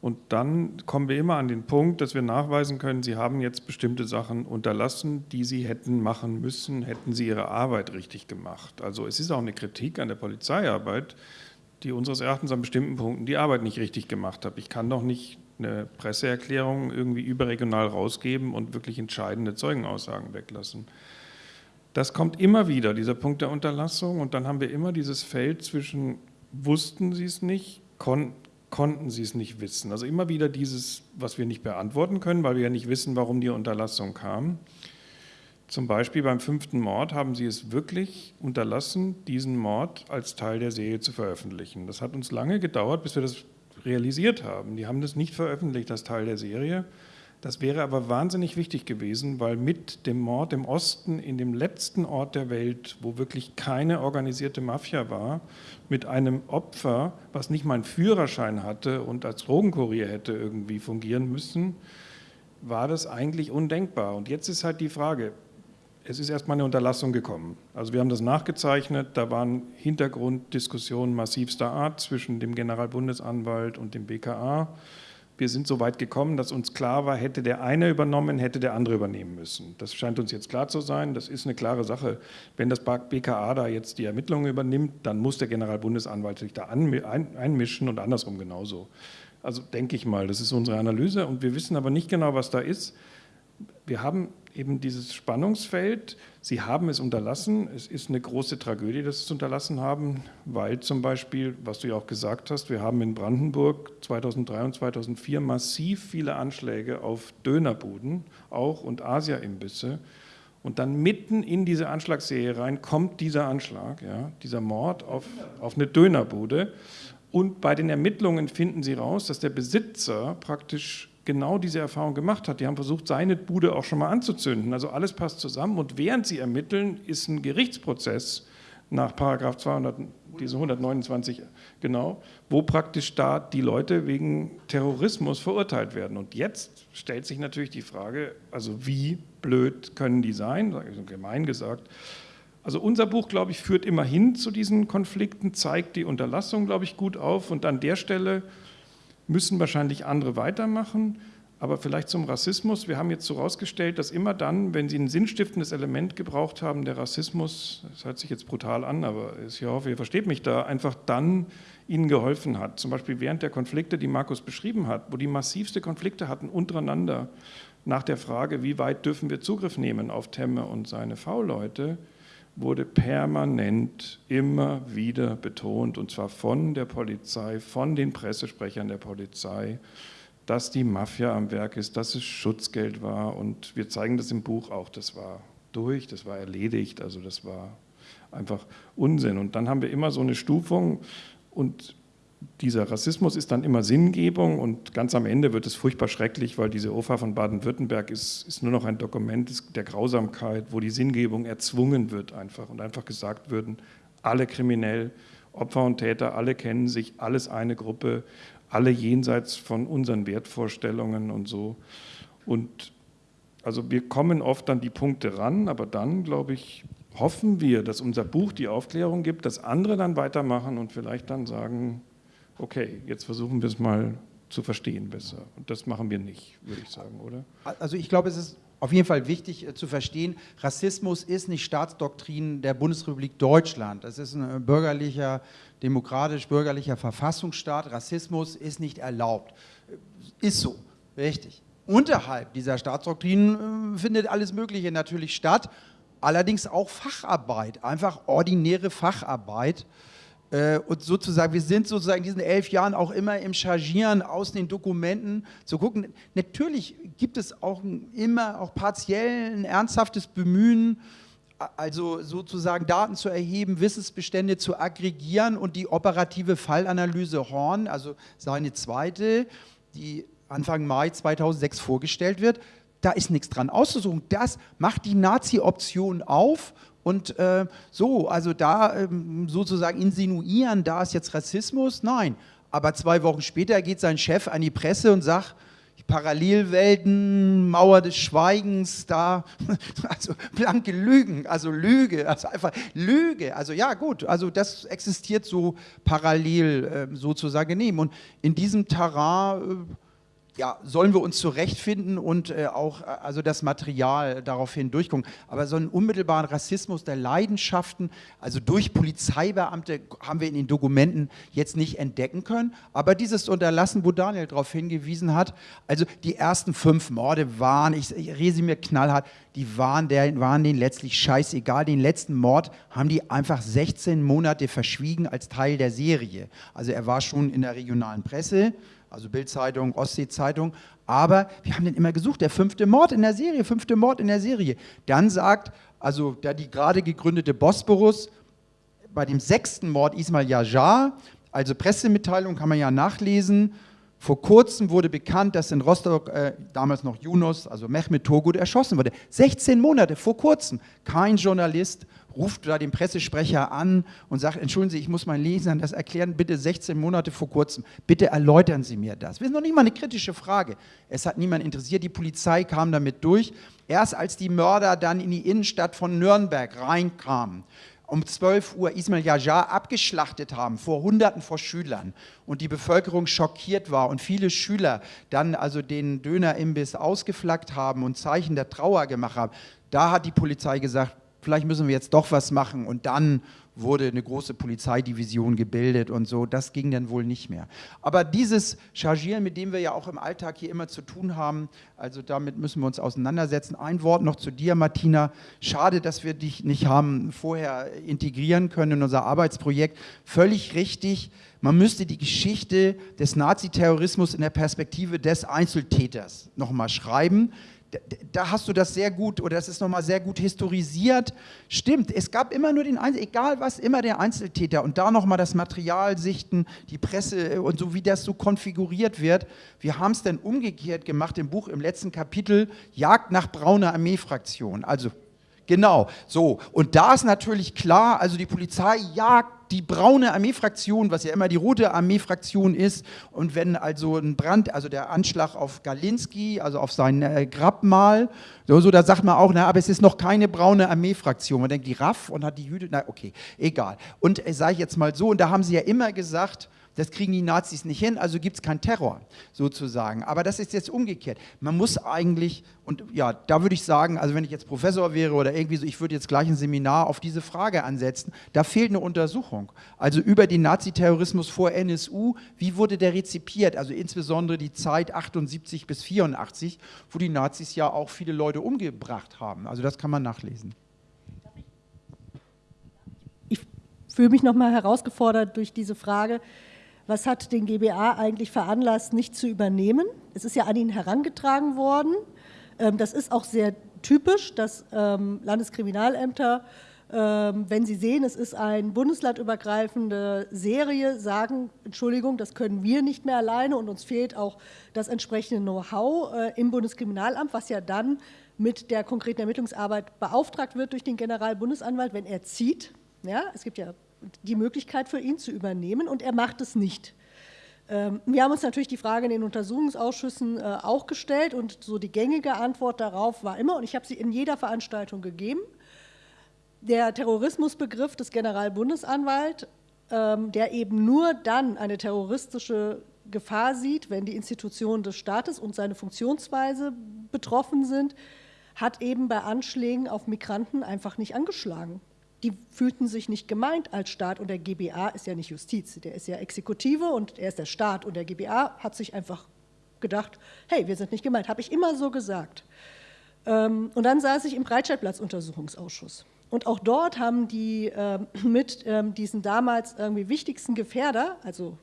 Und dann kommen wir immer an den Punkt, dass wir nachweisen können, Sie haben jetzt bestimmte Sachen unterlassen, die Sie hätten machen müssen, hätten Sie Ihre Arbeit richtig gemacht. Also es ist auch eine Kritik an der Polizeiarbeit, die unseres Erachtens an bestimmten Punkten die Arbeit nicht richtig gemacht hat. Ich kann doch nicht eine Presseerklärung irgendwie überregional rausgeben und wirklich entscheidende Zeugenaussagen weglassen. Das kommt immer wieder, dieser Punkt der Unterlassung. Und dann haben wir immer dieses Feld zwischen, wussten Sie es nicht, konnten konnten sie es nicht wissen. Also immer wieder dieses, was wir nicht beantworten können, weil wir ja nicht wissen, warum die Unterlassung kam. Zum Beispiel beim fünften Mord haben sie es wirklich unterlassen, diesen Mord als Teil der Serie zu veröffentlichen. Das hat uns lange gedauert, bis wir das realisiert haben. Die haben das nicht veröffentlicht als Teil der Serie. Das wäre aber wahnsinnig wichtig gewesen, weil mit dem Mord im Osten in dem letzten Ort der Welt, wo wirklich keine organisierte Mafia war, mit einem Opfer, was nicht mal einen Führerschein hatte und als Drogenkurier hätte irgendwie fungieren müssen, war das eigentlich undenkbar. Und jetzt ist halt die Frage, es ist erstmal eine Unterlassung gekommen. Also wir haben das nachgezeichnet, da waren Hintergrunddiskussionen massivster Art zwischen dem Generalbundesanwalt und dem BKA. Wir sind so weit gekommen, dass uns klar war, hätte der eine übernommen, hätte der andere übernehmen müssen. Das scheint uns jetzt klar zu sein, das ist eine klare Sache. Wenn das BKA da jetzt die Ermittlungen übernimmt, dann muss der Generalbundesanwalt sich da einmischen und andersrum genauso. Also denke ich mal, das ist unsere Analyse und wir wissen aber nicht genau, was da ist. Wir haben eben dieses Spannungsfeld. Sie haben es unterlassen. Es ist eine große Tragödie, dass Sie es unterlassen haben, weil zum Beispiel, was du ja auch gesagt hast, wir haben in Brandenburg 2003 und 2004 massiv viele Anschläge auf Dönerbuden auch und Asia-Imbisse. Und dann mitten in diese Anschlagsserie rein kommt dieser Anschlag, ja, dieser Mord auf, auf eine Dönerbude. Und bei den Ermittlungen finden sie raus, dass der Besitzer praktisch genau diese Erfahrung gemacht hat. Die haben versucht, seine Bude auch schon mal anzuzünden. Also alles passt zusammen und während sie ermitteln, ist ein Gerichtsprozess nach Paragraph 200, diese 129 genau, wo praktisch da die Leute wegen Terrorismus verurteilt werden. Und jetzt stellt sich natürlich die Frage, also wie blöd können die sein, gemein gesagt. Also unser Buch, glaube ich, führt immerhin zu diesen Konflikten, zeigt die Unterlassung, glaube ich, gut auf und an der Stelle müssen wahrscheinlich andere weitermachen. Aber vielleicht zum Rassismus. Wir haben jetzt so herausgestellt, dass immer dann, wenn Sie ein sinnstiftendes Element gebraucht haben, der Rassismus, das hört sich jetzt brutal an, aber ich hoffe, ihr versteht mich da, einfach dann Ihnen geholfen hat. Zum Beispiel während der Konflikte, die Markus beschrieben hat, wo die massivste Konflikte hatten untereinander nach der Frage, wie weit dürfen wir Zugriff nehmen auf Temme und seine V-Leute, wurde permanent immer wieder betont, und zwar von der Polizei, von den Pressesprechern der Polizei, dass die Mafia am Werk ist, dass es Schutzgeld war. Und wir zeigen das im Buch auch, das war durch, das war erledigt, also das war einfach Unsinn. Und dann haben wir immer so eine Stufung und dieser Rassismus ist dann immer Sinngebung und ganz am Ende wird es furchtbar schrecklich, weil diese OFA von Baden-Württemberg ist, ist, nur noch ein Dokument der Grausamkeit, wo die Sinngebung erzwungen wird einfach und einfach gesagt würden, alle kriminell, Opfer und Täter, alle kennen sich, alles eine Gruppe, alle jenseits von unseren Wertvorstellungen und so. Und also wir kommen oft an die Punkte ran, aber dann, glaube ich, hoffen wir, dass unser Buch die Aufklärung gibt, dass andere dann weitermachen und vielleicht dann sagen, okay, jetzt versuchen wir es mal zu verstehen besser. Und das machen wir nicht, würde ich sagen, oder? Also ich glaube, es ist auf jeden Fall wichtig äh, zu verstehen, Rassismus ist nicht Staatsdoktrin der Bundesrepublik Deutschland. Das ist ein bürgerlicher, demokratisch-bürgerlicher Verfassungsstaat. Rassismus ist nicht erlaubt. Äh, ist so, richtig. Unterhalb dieser Staatsdoktrin äh, findet alles Mögliche natürlich statt, allerdings auch Facharbeit, einfach ordinäre Facharbeit. Äh, und sozusagen, wir sind sozusagen in diesen elf Jahren auch immer im Chargieren aus den Dokumenten zu gucken. Natürlich gibt es auch immer auch partiell ein ernsthaftes Bemühen, also sozusagen Daten zu erheben, Wissensbestände zu aggregieren und die operative Fallanalyse Horn, also seine zweite, die Anfang Mai 2006 vorgestellt wird, da ist nichts dran auszusuchen. Das macht die Nazi-Option auf und äh, so, also da ähm, sozusagen insinuieren, da ist jetzt Rassismus, nein. Aber zwei Wochen später geht sein Chef an die Presse und sagt, Parallelwelten, Mauer des Schweigens, da, also blanke Lügen, also Lüge, also einfach Lüge, also ja gut, also das existiert so parallel äh, sozusagen neben. Und in diesem Terrain äh, ja, sollen wir uns zurechtfinden und äh, auch äh, also das Material daraufhin durchgucken. Aber so einen unmittelbaren Rassismus der Leidenschaften, also durch Polizeibeamte, haben wir in den Dokumenten jetzt nicht entdecken können. Aber dieses Unterlassen, wo Daniel darauf hingewiesen hat, also die ersten fünf Morde waren, ich, ich resümiere knallhart, die waren, der, waren denen letztlich scheißegal. Den letzten Mord haben die einfach 16 Monate verschwiegen als Teil der Serie. Also er war schon in der regionalen Presse, also Bildzeitung, Ostsee-Zeitung. Aber wir haben den immer gesucht, der fünfte Mord in der Serie, fünfte Mord in der Serie. Dann sagt, also da die gerade gegründete Bosporus, bei dem sechsten Mord Ismail Yajar, Also Pressemitteilung kann man ja nachlesen. Vor kurzem wurde bekannt, dass in Rostock äh, damals noch Yunus, also Mehmet Togut, erschossen wurde. 16 Monate vor kurzem. Kein Journalist ruft da den Pressesprecher an und sagt, entschuldigen Sie, ich muss meinen Lesern das erklären, bitte 16 Monate vor kurzem, bitte erläutern Sie mir das. Das ist noch nicht mal eine kritische Frage. Es hat niemand interessiert, die Polizei kam damit durch. Erst als die Mörder dann in die Innenstadt von Nürnberg reinkamen, um 12 Uhr Ismail Yajar abgeschlachtet haben, vor Hunderten vor Schülern und die Bevölkerung schockiert war und viele Schüler dann also den Dönerimbiss ausgeflaggt haben und Zeichen der Trauer gemacht haben, da hat die Polizei gesagt, vielleicht müssen wir jetzt doch was machen und dann wurde eine große Polizeidivision gebildet und so, das ging dann wohl nicht mehr. Aber dieses Chargieren, mit dem wir ja auch im Alltag hier immer zu tun haben, also damit müssen wir uns auseinandersetzen. Ein Wort noch zu dir, Martina. Schade, dass wir dich nicht haben vorher integrieren können in unser Arbeitsprojekt. Völlig richtig, man müsste die Geschichte des Naziterrorismus in der Perspektive des Einzeltäters nochmal schreiben da hast du das sehr gut, oder das ist nochmal sehr gut historisiert. Stimmt, es gab immer nur den Einzel, egal was, immer der Einzeltäter. Und da nochmal das Material sichten, die Presse äh, und so, wie das so konfiguriert wird. Wir haben es dann umgekehrt gemacht im Buch, im letzten Kapitel, Jagd nach brauner Armeefraktion. Also Genau, so. Und da ist natürlich klar, also die Polizei jagt die braune Armeefraktion, was ja immer die rote Armeefraktion ist. Und wenn also ein Brand, also der Anschlag auf Galinski, also auf sein äh, Grabmal, so, so, da sagt man auch, na, aber es ist noch keine braune Armeefraktion. Man denkt, die RAF und hat die Jüde, na, okay, egal. Und äh, sage ich jetzt mal so, und da haben sie ja immer gesagt, das kriegen die Nazis nicht hin, also gibt es keinen Terror sozusagen. Aber das ist jetzt umgekehrt. Man muss eigentlich, und ja, da würde ich sagen, also wenn ich jetzt Professor wäre oder irgendwie so, ich würde jetzt gleich ein Seminar auf diese Frage ansetzen, da fehlt eine Untersuchung. Also über den Naziterrorismus vor NSU, wie wurde der rezipiert? Also insbesondere die Zeit 78 bis 84, wo die Nazis ja auch viele Leute umgebracht haben. Also das kann man nachlesen. Ich fühle mich nochmal herausgefordert durch diese Frage was hat den GBA eigentlich veranlasst, nicht zu übernehmen. Es ist ja an ihn herangetragen worden. Ähm, das ist auch sehr typisch, dass ähm, Landeskriminalämter, ähm, wenn sie sehen, es ist eine bundeslandübergreifende Serie, sagen, Entschuldigung, das können wir nicht mehr alleine und uns fehlt auch das entsprechende Know-how äh, im Bundeskriminalamt, was ja dann mit der konkreten Ermittlungsarbeit beauftragt wird durch den Generalbundesanwalt, wenn er zieht. Ja, es gibt ja die Möglichkeit für ihn zu übernehmen und er macht es nicht. Ähm, wir haben uns natürlich die Frage in den Untersuchungsausschüssen äh, auch gestellt und so die gängige Antwort darauf war immer, und ich habe sie in jeder Veranstaltung gegeben, der Terrorismusbegriff des Generalbundesanwalts, ähm, der eben nur dann eine terroristische Gefahr sieht, wenn die Institutionen des Staates und seine Funktionsweise betroffen sind, hat eben bei Anschlägen auf Migranten einfach nicht angeschlagen die fühlten sich nicht gemeint als Staat und der GBA ist ja nicht Justiz, der ist ja Exekutive und er ist der Staat und der GBA hat sich einfach gedacht, hey, wir sind nicht gemeint, habe ich immer so gesagt. Ähm, und dann saß ich im Breitscheidplatz-Untersuchungsausschuss. Und auch dort haben die ähm, mit ähm, diesen damals irgendwie wichtigsten Gefährder, also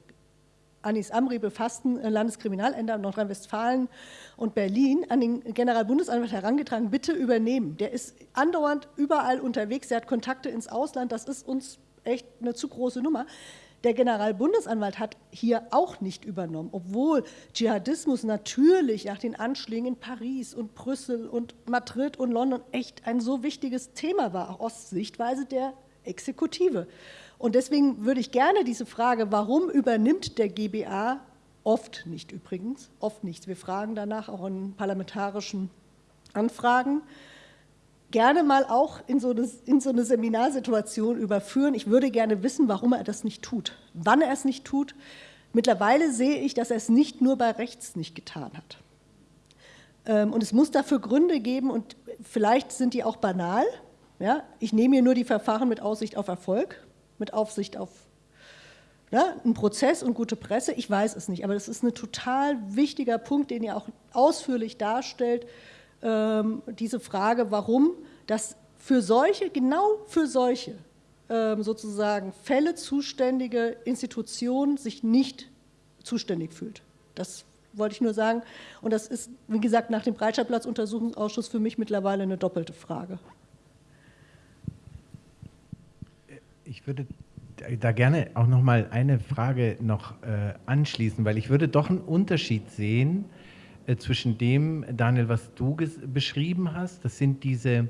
Anis Amri befassten äh, Landeskriminalämter Nordrhein-Westfalen und Berlin an den Generalbundesanwalt herangetragen, bitte übernehmen. Der ist andauernd überall unterwegs, der hat Kontakte ins Ausland, das ist uns echt eine zu große Nummer. Der Generalbundesanwalt hat hier auch nicht übernommen, obwohl Dschihadismus natürlich nach den Anschlägen in Paris und Brüssel und Madrid und London echt ein so wichtiges Thema war, auch aus Sichtweise der Exekutive. Und deswegen würde ich gerne diese Frage, warum übernimmt der GBA, oft nicht übrigens, oft nichts, wir fragen danach auch in parlamentarischen Anfragen, gerne mal auch in so, eine, in so eine Seminarsituation überführen. Ich würde gerne wissen, warum er das nicht tut, wann er es nicht tut. Mittlerweile sehe ich, dass er es nicht nur bei rechts nicht getan hat. Ähm, und es muss dafür Gründe geben und vielleicht sind die auch banal. Ja? Ich nehme hier nur die Verfahren mit Aussicht auf Erfolg mit Aufsicht auf ja, einen Prozess und gute Presse? Ich weiß es nicht, aber das ist ein total wichtiger Punkt, den ihr auch ausführlich darstellt, ähm, diese Frage, warum das für solche, genau für solche ähm, sozusagen Fälle zuständige Institution sich nicht zuständig fühlt. Das wollte ich nur sagen. Und das ist, wie gesagt, nach dem Breitscheidplatz-Untersuchungsausschuss für mich mittlerweile eine doppelte Frage ich würde da gerne auch noch mal eine Frage noch äh, anschließen, weil ich würde doch einen Unterschied sehen äh, zwischen dem, Daniel, was du beschrieben hast. Das sind diese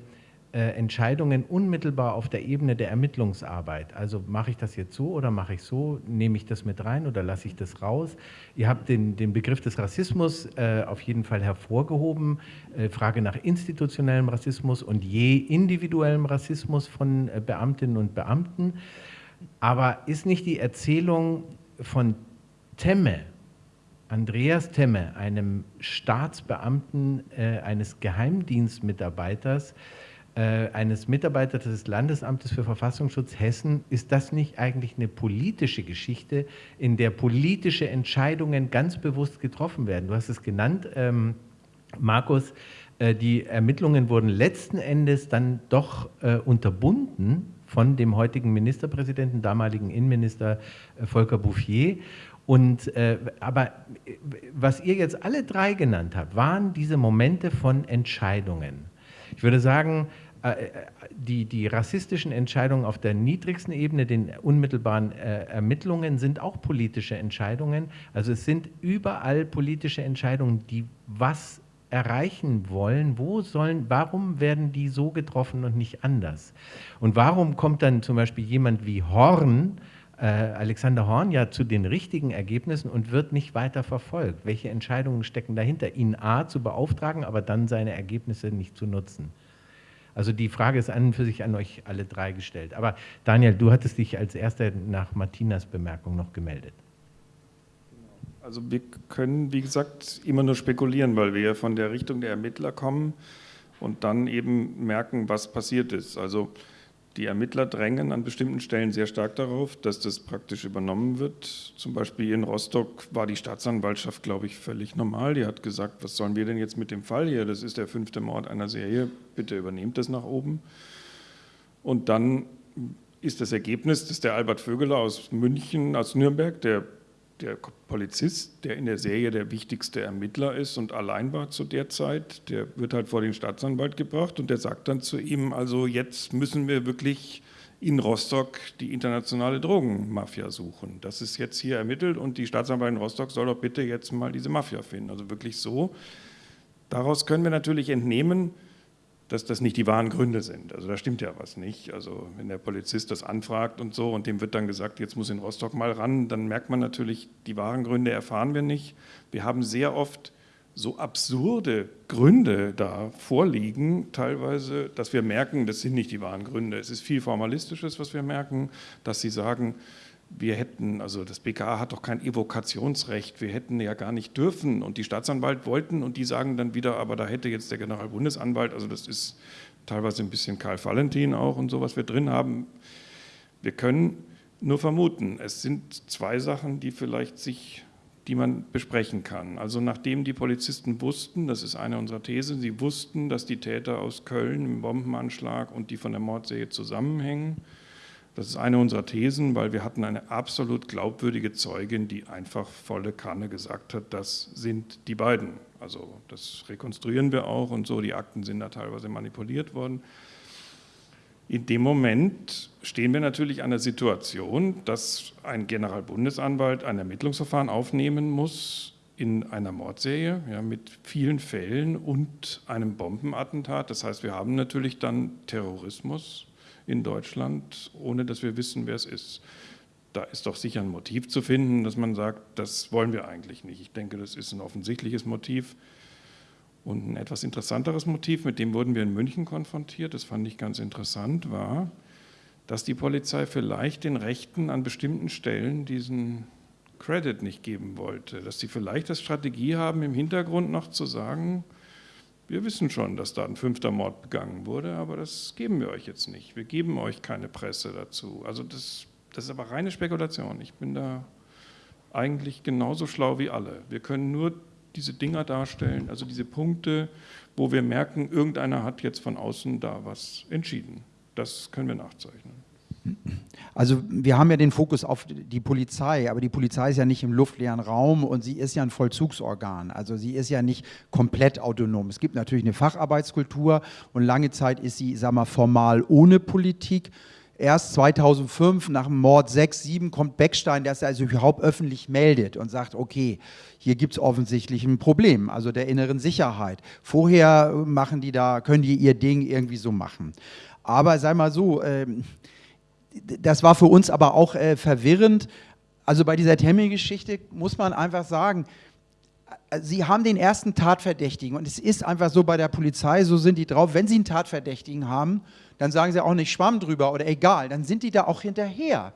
Entscheidungen unmittelbar auf der Ebene der Ermittlungsarbeit. Also mache ich das jetzt so oder mache ich so? Nehme ich das mit rein oder lasse ich das raus? Ihr habt den, den Begriff des Rassismus äh, auf jeden Fall hervorgehoben. Äh, Frage nach institutionellem Rassismus und je individuellem Rassismus von äh, Beamtinnen und Beamten. Aber ist nicht die Erzählung von Temme, Andreas Temme, einem Staatsbeamten, äh, eines Geheimdienstmitarbeiters, äh, eines Mitarbeiters des Landesamtes für Verfassungsschutz Hessen, ist das nicht eigentlich eine politische Geschichte, in der politische Entscheidungen ganz bewusst getroffen werden? Du hast es genannt, ähm, Markus, äh, die Ermittlungen wurden letzten Endes dann doch äh, unterbunden von dem heutigen Ministerpräsidenten, damaligen Innenminister äh, Volker Bouffier. Und, äh, aber äh, was ihr jetzt alle drei genannt habt, waren diese Momente von Entscheidungen. Ich würde sagen, äh, äh, die, die rassistischen Entscheidungen auf der niedrigsten Ebene, den unmittelbaren äh, Ermittlungen, sind auch politische Entscheidungen. Also es sind überall politische Entscheidungen, die was erreichen wollen, wo sollen, warum werden die so getroffen und nicht anders? Und warum kommt dann zum Beispiel jemand wie Horn, Alexander Horn, ja zu den richtigen Ergebnissen und wird nicht weiter verfolgt? Welche Entscheidungen stecken dahinter, ihn A zu beauftragen, aber dann seine Ergebnisse nicht zu nutzen? Also die Frage ist an und für sich an euch alle drei gestellt. Aber Daniel, du hattest dich als erster nach Martinas Bemerkung noch gemeldet. Also wir können, wie gesagt, immer nur spekulieren, weil wir von der Richtung der Ermittler kommen und dann eben merken, was passiert ist. Also die Ermittler drängen an bestimmten Stellen sehr stark darauf, dass das praktisch übernommen wird. Zum Beispiel in Rostock war die Staatsanwaltschaft, glaube ich, völlig normal. Die hat gesagt, was sollen wir denn jetzt mit dem Fall hier? Das ist der fünfte Mord einer Serie, bitte übernehmt das nach oben. Und dann ist das Ergebnis, dass der Albert Vögeler aus München, aus Nürnberg, der der Polizist, der in der Serie der wichtigste Ermittler ist und allein war zu der Zeit, der wird halt vor den Staatsanwalt gebracht und der sagt dann zu ihm, also jetzt müssen wir wirklich in Rostock die internationale Drogenmafia suchen. Das ist jetzt hier ermittelt und die Staatsanwaltschaft in Rostock soll doch bitte jetzt mal diese Mafia finden. Also wirklich so. Daraus können wir natürlich entnehmen, dass das nicht die wahren Gründe sind. Also da stimmt ja was nicht. Also wenn der Polizist das anfragt und so und dem wird dann gesagt, jetzt muss in Rostock mal ran, dann merkt man natürlich, die wahren Gründe erfahren wir nicht. Wir haben sehr oft so absurde Gründe da vorliegen, teilweise, dass wir merken, das sind nicht die wahren Gründe. Es ist viel Formalistisches, was wir merken, dass sie sagen, wir hätten, also das BKA hat doch kein Evokationsrecht, wir hätten ja gar nicht dürfen und die Staatsanwalt wollten und die sagen dann wieder, aber da hätte jetzt der Generalbundesanwalt, also das ist teilweise ein bisschen Karl Valentin auch und so, was wir drin haben. Wir können nur vermuten, es sind zwei Sachen, die vielleicht sich, die man besprechen kann. Also nachdem die Polizisten wussten, das ist eine unserer Thesen, sie wussten, dass die Täter aus Köln im Bombenanschlag und die von der Mordserie zusammenhängen, das ist eine unserer Thesen, weil wir hatten eine absolut glaubwürdige Zeugin, die einfach volle Kanne gesagt hat, das sind die beiden. Also das rekonstruieren wir auch und so, die Akten sind da teilweise manipuliert worden. In dem Moment stehen wir natürlich an der Situation, dass ein Generalbundesanwalt ein Ermittlungsverfahren aufnehmen muss in einer Mordserie ja, mit vielen Fällen und einem Bombenattentat. Das heißt, wir haben natürlich dann Terrorismus, in Deutschland, ohne dass wir wissen, wer es ist. Da ist doch sicher ein Motiv zu finden, dass man sagt, das wollen wir eigentlich nicht. Ich denke, das ist ein offensichtliches Motiv. Und ein etwas interessanteres Motiv, mit dem wurden wir in München konfrontiert, das fand ich ganz interessant, war, dass die Polizei vielleicht den Rechten an bestimmten Stellen diesen Credit nicht geben wollte. Dass sie vielleicht das Strategie haben, im Hintergrund noch zu sagen, wir wissen schon, dass da ein fünfter Mord begangen wurde, aber das geben wir euch jetzt nicht. Wir geben euch keine Presse dazu. Also das, das ist aber reine Spekulation. Ich bin da eigentlich genauso schlau wie alle. Wir können nur diese Dinger darstellen, also diese Punkte, wo wir merken, irgendeiner hat jetzt von außen da was entschieden. Das können wir nachzeichnen. Also wir haben ja den Fokus auf die Polizei, aber die Polizei ist ja nicht im luftleeren Raum und sie ist ja ein Vollzugsorgan. Also sie ist ja nicht komplett autonom. Es gibt natürlich eine Facharbeitskultur und lange Zeit ist sie, sag mal, formal ohne Politik. erst 2005 nach dem Mord 6, 7 kommt Beckstein, der es also überhaupt öffentlich meldet und sagt, okay, hier gibt es offensichtlich ein Problem, also der inneren Sicherheit. Vorher machen die da, können die ihr Ding irgendwie so machen. Aber sei mal so, äh, das war für uns aber auch äh, verwirrend. Also bei dieser Temmi-Geschichte muss man einfach sagen, äh, Sie haben den ersten Tatverdächtigen und es ist einfach so bei der Polizei, so sind die drauf, wenn Sie einen Tatverdächtigen haben, dann sagen Sie auch nicht Schwamm drüber oder egal, dann sind die da auch hinterher.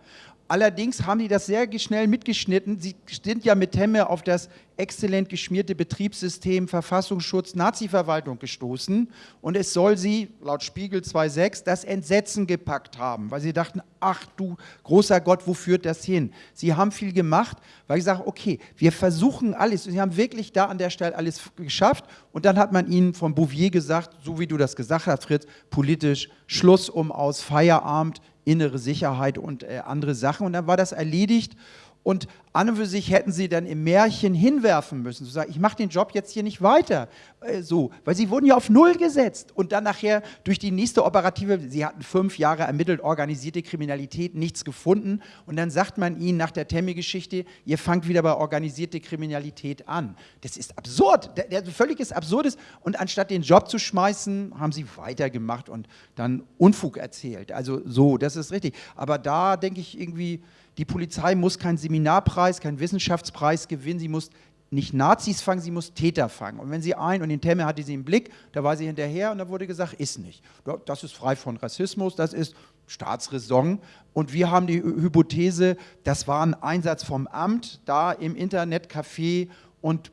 Allerdings haben die das sehr schnell mitgeschnitten. Sie sind ja mit Temme auf das exzellent geschmierte Betriebssystem Verfassungsschutz Nazi-Verwaltung gestoßen und es soll sie, laut Spiegel 2.6, das Entsetzen gepackt haben, weil sie dachten, ach du großer Gott, wo führt das hin? Sie haben viel gemacht, weil ich sage, okay, wir versuchen alles. Sie haben wirklich da an der Stelle alles geschafft und dann hat man ihnen von Bouvier gesagt, so wie du das gesagt hast, Fritz, politisch Schluss um aus, Feierabend, innere Sicherheit und äh, andere Sachen. Und dann war das erledigt. Und an und für sich hätten sie dann im Märchen hinwerfen müssen, zu sagen, ich mache den Job jetzt hier nicht weiter, äh, so, weil sie wurden ja auf Null gesetzt. Und dann nachher durch die nächste operative, sie hatten fünf Jahre ermittelt, organisierte Kriminalität, nichts gefunden. Und dann sagt man ihnen nach der Temme-Geschichte, ihr fangt wieder bei organisierte Kriminalität an. Das ist absurd, der, der völliges Absurdes. Und anstatt den Job zu schmeißen, haben sie weitergemacht und dann Unfug erzählt, also so, das ist richtig, aber da denke ich irgendwie, die Polizei muss keinen Seminarpreis, keinen Wissenschaftspreis gewinnen, sie muss nicht Nazis fangen, sie muss Täter fangen. Und wenn sie ein, und den Temme hatte sie im Blick, da war sie hinterher und da wurde gesagt, ist nicht. Das ist frei von Rassismus, das ist Staatsräson. Und wir haben die Hypothese, das war ein Einsatz vom Amt, da im Internetcafé und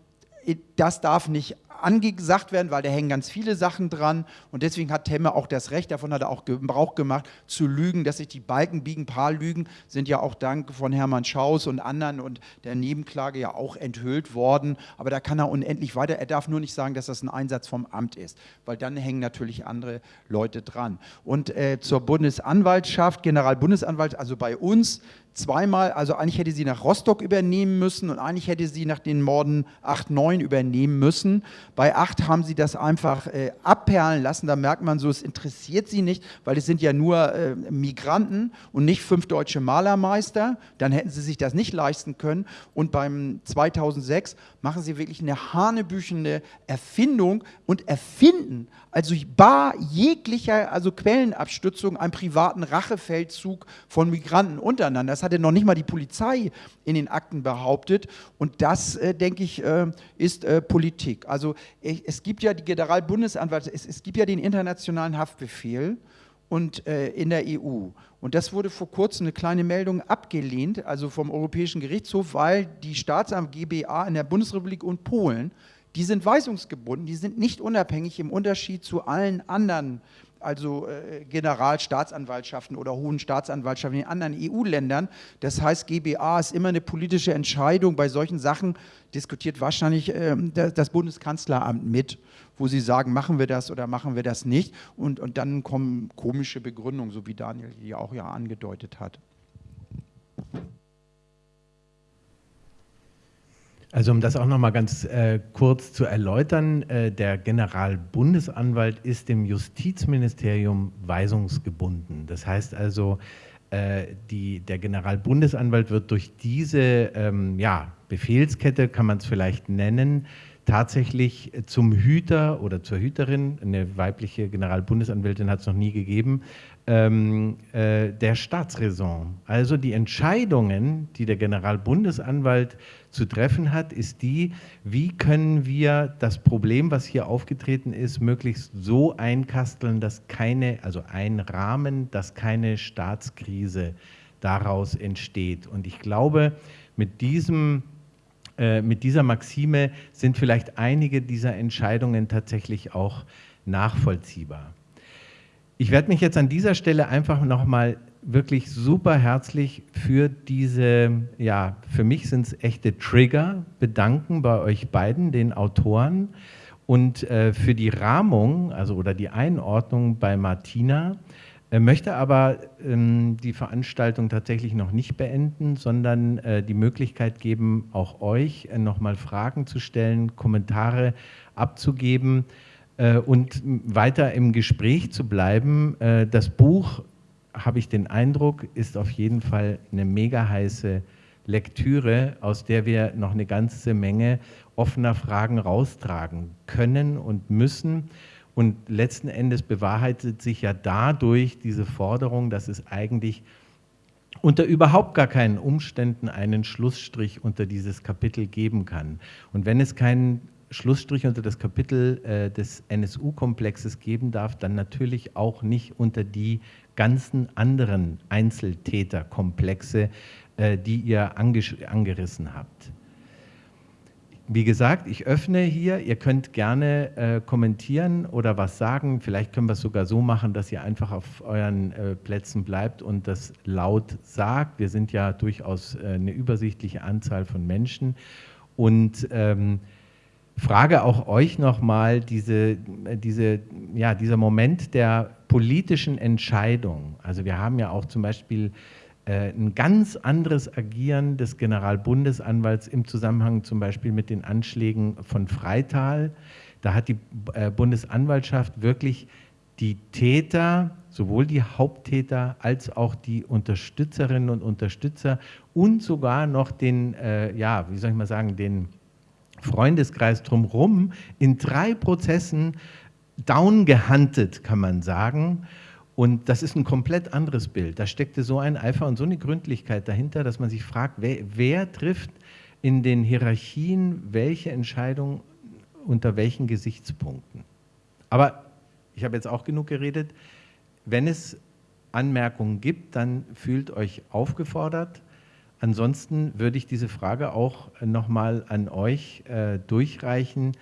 das darf nicht angesagt werden, weil da hängen ganz viele Sachen dran und deswegen hat Temme auch das Recht, davon hat er auch Gebrauch gemacht, zu lügen, dass sich die Balken biegen. Ein paar Lügen sind ja auch dank von Hermann Schaus und anderen und der Nebenklage ja auch enthüllt worden, aber da kann er unendlich weiter, er darf nur nicht sagen, dass das ein Einsatz vom Amt ist, weil dann hängen natürlich andere Leute dran. Und äh, zur Bundesanwaltschaft, Generalbundesanwalt, also bei uns, zweimal, also eigentlich hätte sie nach Rostock übernehmen müssen und eigentlich hätte sie nach den Morden 8, 9 übernehmen müssen. Bei 8 haben sie das einfach äh, abperlen lassen, da merkt man so, es interessiert sie nicht, weil es sind ja nur äh, Migranten und nicht fünf deutsche Malermeister, dann hätten sie sich das nicht leisten können. Und beim 2006 machen sie wirklich eine hanebüchende Erfindung und erfinden, also bar jeglicher also Quellenabstützung, einen privaten Rachefeldzug von Migranten untereinander. Das hatte noch nicht mal die Polizei in den Akten behauptet. Und das, äh, denke ich, äh, ist äh, Politik. Also es gibt ja die Generalbundesanwalt, es, es gibt ja den internationalen Haftbefehl und äh, in der EU. Und das wurde vor kurzem eine kleine Meldung abgelehnt, also vom Europäischen Gerichtshof, weil die Staatsamt GBA in der Bundesrepublik und Polen, die sind weisungsgebunden, die sind nicht unabhängig im Unterschied zu allen anderen also äh, Generalstaatsanwaltschaften oder hohen Staatsanwaltschaften in anderen EU-Ländern. Das heißt, GBA ist immer eine politische Entscheidung. Bei solchen Sachen diskutiert wahrscheinlich äh, das Bundeskanzleramt mit, wo sie sagen, machen wir das oder machen wir das nicht. Und, und dann kommen komische Begründungen, so wie Daniel die auch ja angedeutet hat. Also um das auch noch mal ganz äh, kurz zu erläutern, äh, der Generalbundesanwalt ist dem Justizministerium weisungsgebunden. Das heißt also, äh, die, der Generalbundesanwalt wird durch diese ähm, ja, Befehlskette, kann man es vielleicht nennen, tatsächlich zum Hüter oder zur Hüterin, eine weibliche Generalbundesanwältin hat es noch nie gegeben, ähm, äh, der Staatsräson. Also die Entscheidungen, die der Generalbundesanwalt zu treffen hat, ist die, wie können wir das Problem, was hier aufgetreten ist, möglichst so einkasteln, dass keine, also ein Rahmen, dass keine Staatskrise daraus entsteht. Und ich glaube, mit diesem äh, mit dieser Maxime sind vielleicht einige dieser Entscheidungen tatsächlich auch nachvollziehbar. Ich werde mich jetzt an dieser Stelle einfach nochmal wirklich super herzlich für diese, ja, für mich sind es echte Trigger, bedanken bei euch beiden, den Autoren, und äh, für die Rahmung, also oder die Einordnung bei Martina. Er möchte aber ähm, die Veranstaltung tatsächlich noch nicht beenden, sondern äh, die Möglichkeit geben, auch euch äh, nochmal Fragen zu stellen, Kommentare abzugeben äh, und weiter im Gespräch zu bleiben. Äh, das Buch habe ich den Eindruck, ist auf jeden Fall eine mega heiße Lektüre, aus der wir noch eine ganze Menge offener Fragen raustragen können und müssen. Und letzten Endes bewahrheitet sich ja dadurch diese Forderung, dass es eigentlich unter überhaupt gar keinen Umständen einen Schlussstrich unter dieses Kapitel geben kann. Und wenn es keinen Schlussstrich unter das Kapitel äh, des NSU-Komplexes geben darf, dann natürlich auch nicht unter die ganzen anderen Einzeltäterkomplexe, äh, die ihr angerissen habt. Wie gesagt, ich öffne hier, ihr könnt gerne äh, kommentieren oder was sagen. Vielleicht können wir es sogar so machen, dass ihr einfach auf euren äh, Plätzen bleibt und das laut sagt. Wir sind ja durchaus äh, eine übersichtliche Anzahl von Menschen. Und ähm, frage auch euch nochmal, diese, diese, ja, dieser Moment der politischen Entscheidung. Also wir haben ja auch zum Beispiel äh, ein ganz anderes Agieren des Generalbundesanwalts im Zusammenhang zum Beispiel mit den Anschlägen von Freital. Da hat die äh, Bundesanwaltschaft wirklich die Täter, sowohl die Haupttäter als auch die Unterstützerinnen und Unterstützer und sogar noch den, äh, ja, wie soll ich mal sagen, den Freundeskreis drumherum in drei Prozessen downgehandelt, kann man sagen. Und das ist ein komplett anderes Bild. Da steckte so ein Eifer und so eine Gründlichkeit dahinter, dass man sich fragt, wer, wer trifft in den Hierarchien welche Entscheidung unter welchen Gesichtspunkten. Aber ich habe jetzt auch genug geredet. Wenn es Anmerkungen gibt, dann fühlt euch aufgefordert. Ansonsten würde ich diese Frage auch nochmal an euch äh, durchreichen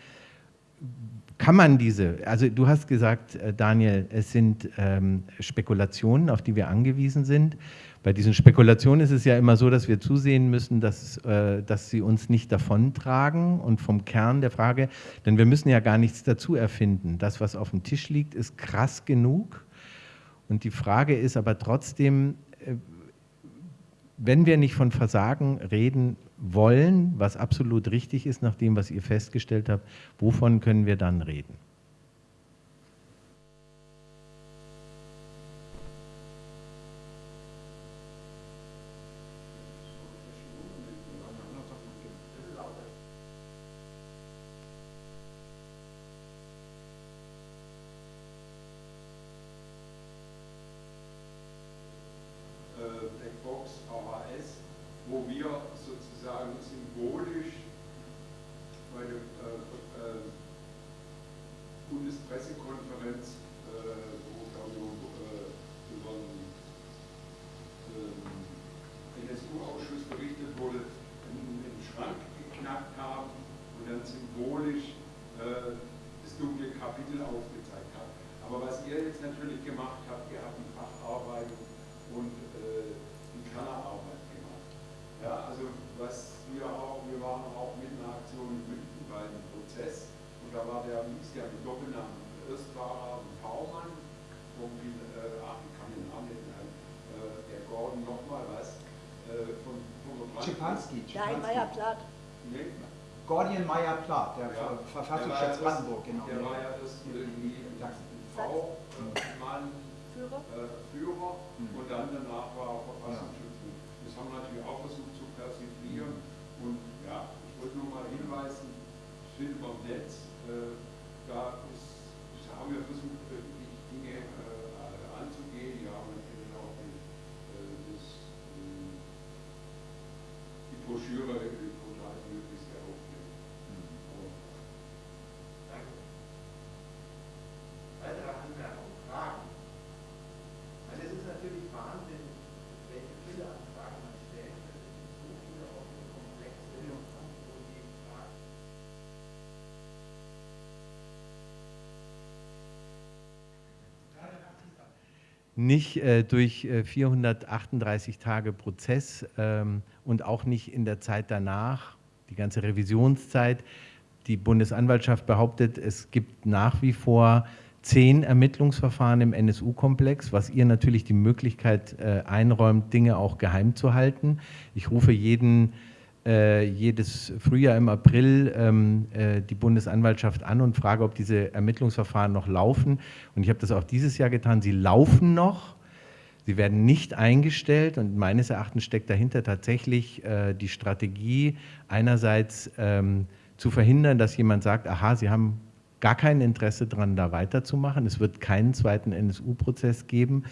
kann man diese, also du hast gesagt, äh, Daniel, es sind ähm, Spekulationen, auf die wir angewiesen sind. Bei diesen Spekulationen ist es ja immer so, dass wir zusehen müssen, dass, äh, dass sie uns nicht davontragen und vom Kern der Frage, denn wir müssen ja gar nichts dazu erfinden. Das, was auf dem Tisch liegt, ist krass genug. Und die Frage ist aber trotzdem, wenn wir nicht von Versagen reden wollen, was absolut richtig ist nach dem, was ihr festgestellt habt, wovon können wir dann reden? Schipanski. Nein, Meyer Plath. Nee. Gordian Meyer Plath, der ja, Verfassungsschutz Brandenburg, genau. Der war ja das irgendwie V-Mann, Führer, äh, Führer mhm. und dann danach war er Verfassungsschutz. Ja. Das haben wir natürlich auch versucht zu persiflieren. Und ja, ich wollte nur mal hinweisen, ich finde beim Netz, äh, da ist, haben wir versucht, Broschüre nicht äh, durch äh, 438 Tage Prozess ähm, und auch nicht in der Zeit danach, die ganze Revisionszeit. Die Bundesanwaltschaft behauptet, es gibt nach wie vor zehn Ermittlungsverfahren im NSU-Komplex, was ihr natürlich die Möglichkeit äh, einräumt, Dinge auch geheim zu halten. Ich rufe jeden jedes Frühjahr im April ähm, äh, die Bundesanwaltschaft an und frage, ob diese Ermittlungsverfahren noch laufen. Und ich habe das auch dieses Jahr getan. Sie laufen noch. Sie werden nicht eingestellt und meines Erachtens steckt dahinter tatsächlich äh, die Strategie, einerseits ähm, zu verhindern, dass jemand sagt, aha, Sie haben gar kein Interesse daran, da weiterzumachen. Es wird keinen zweiten NSU-Prozess geben.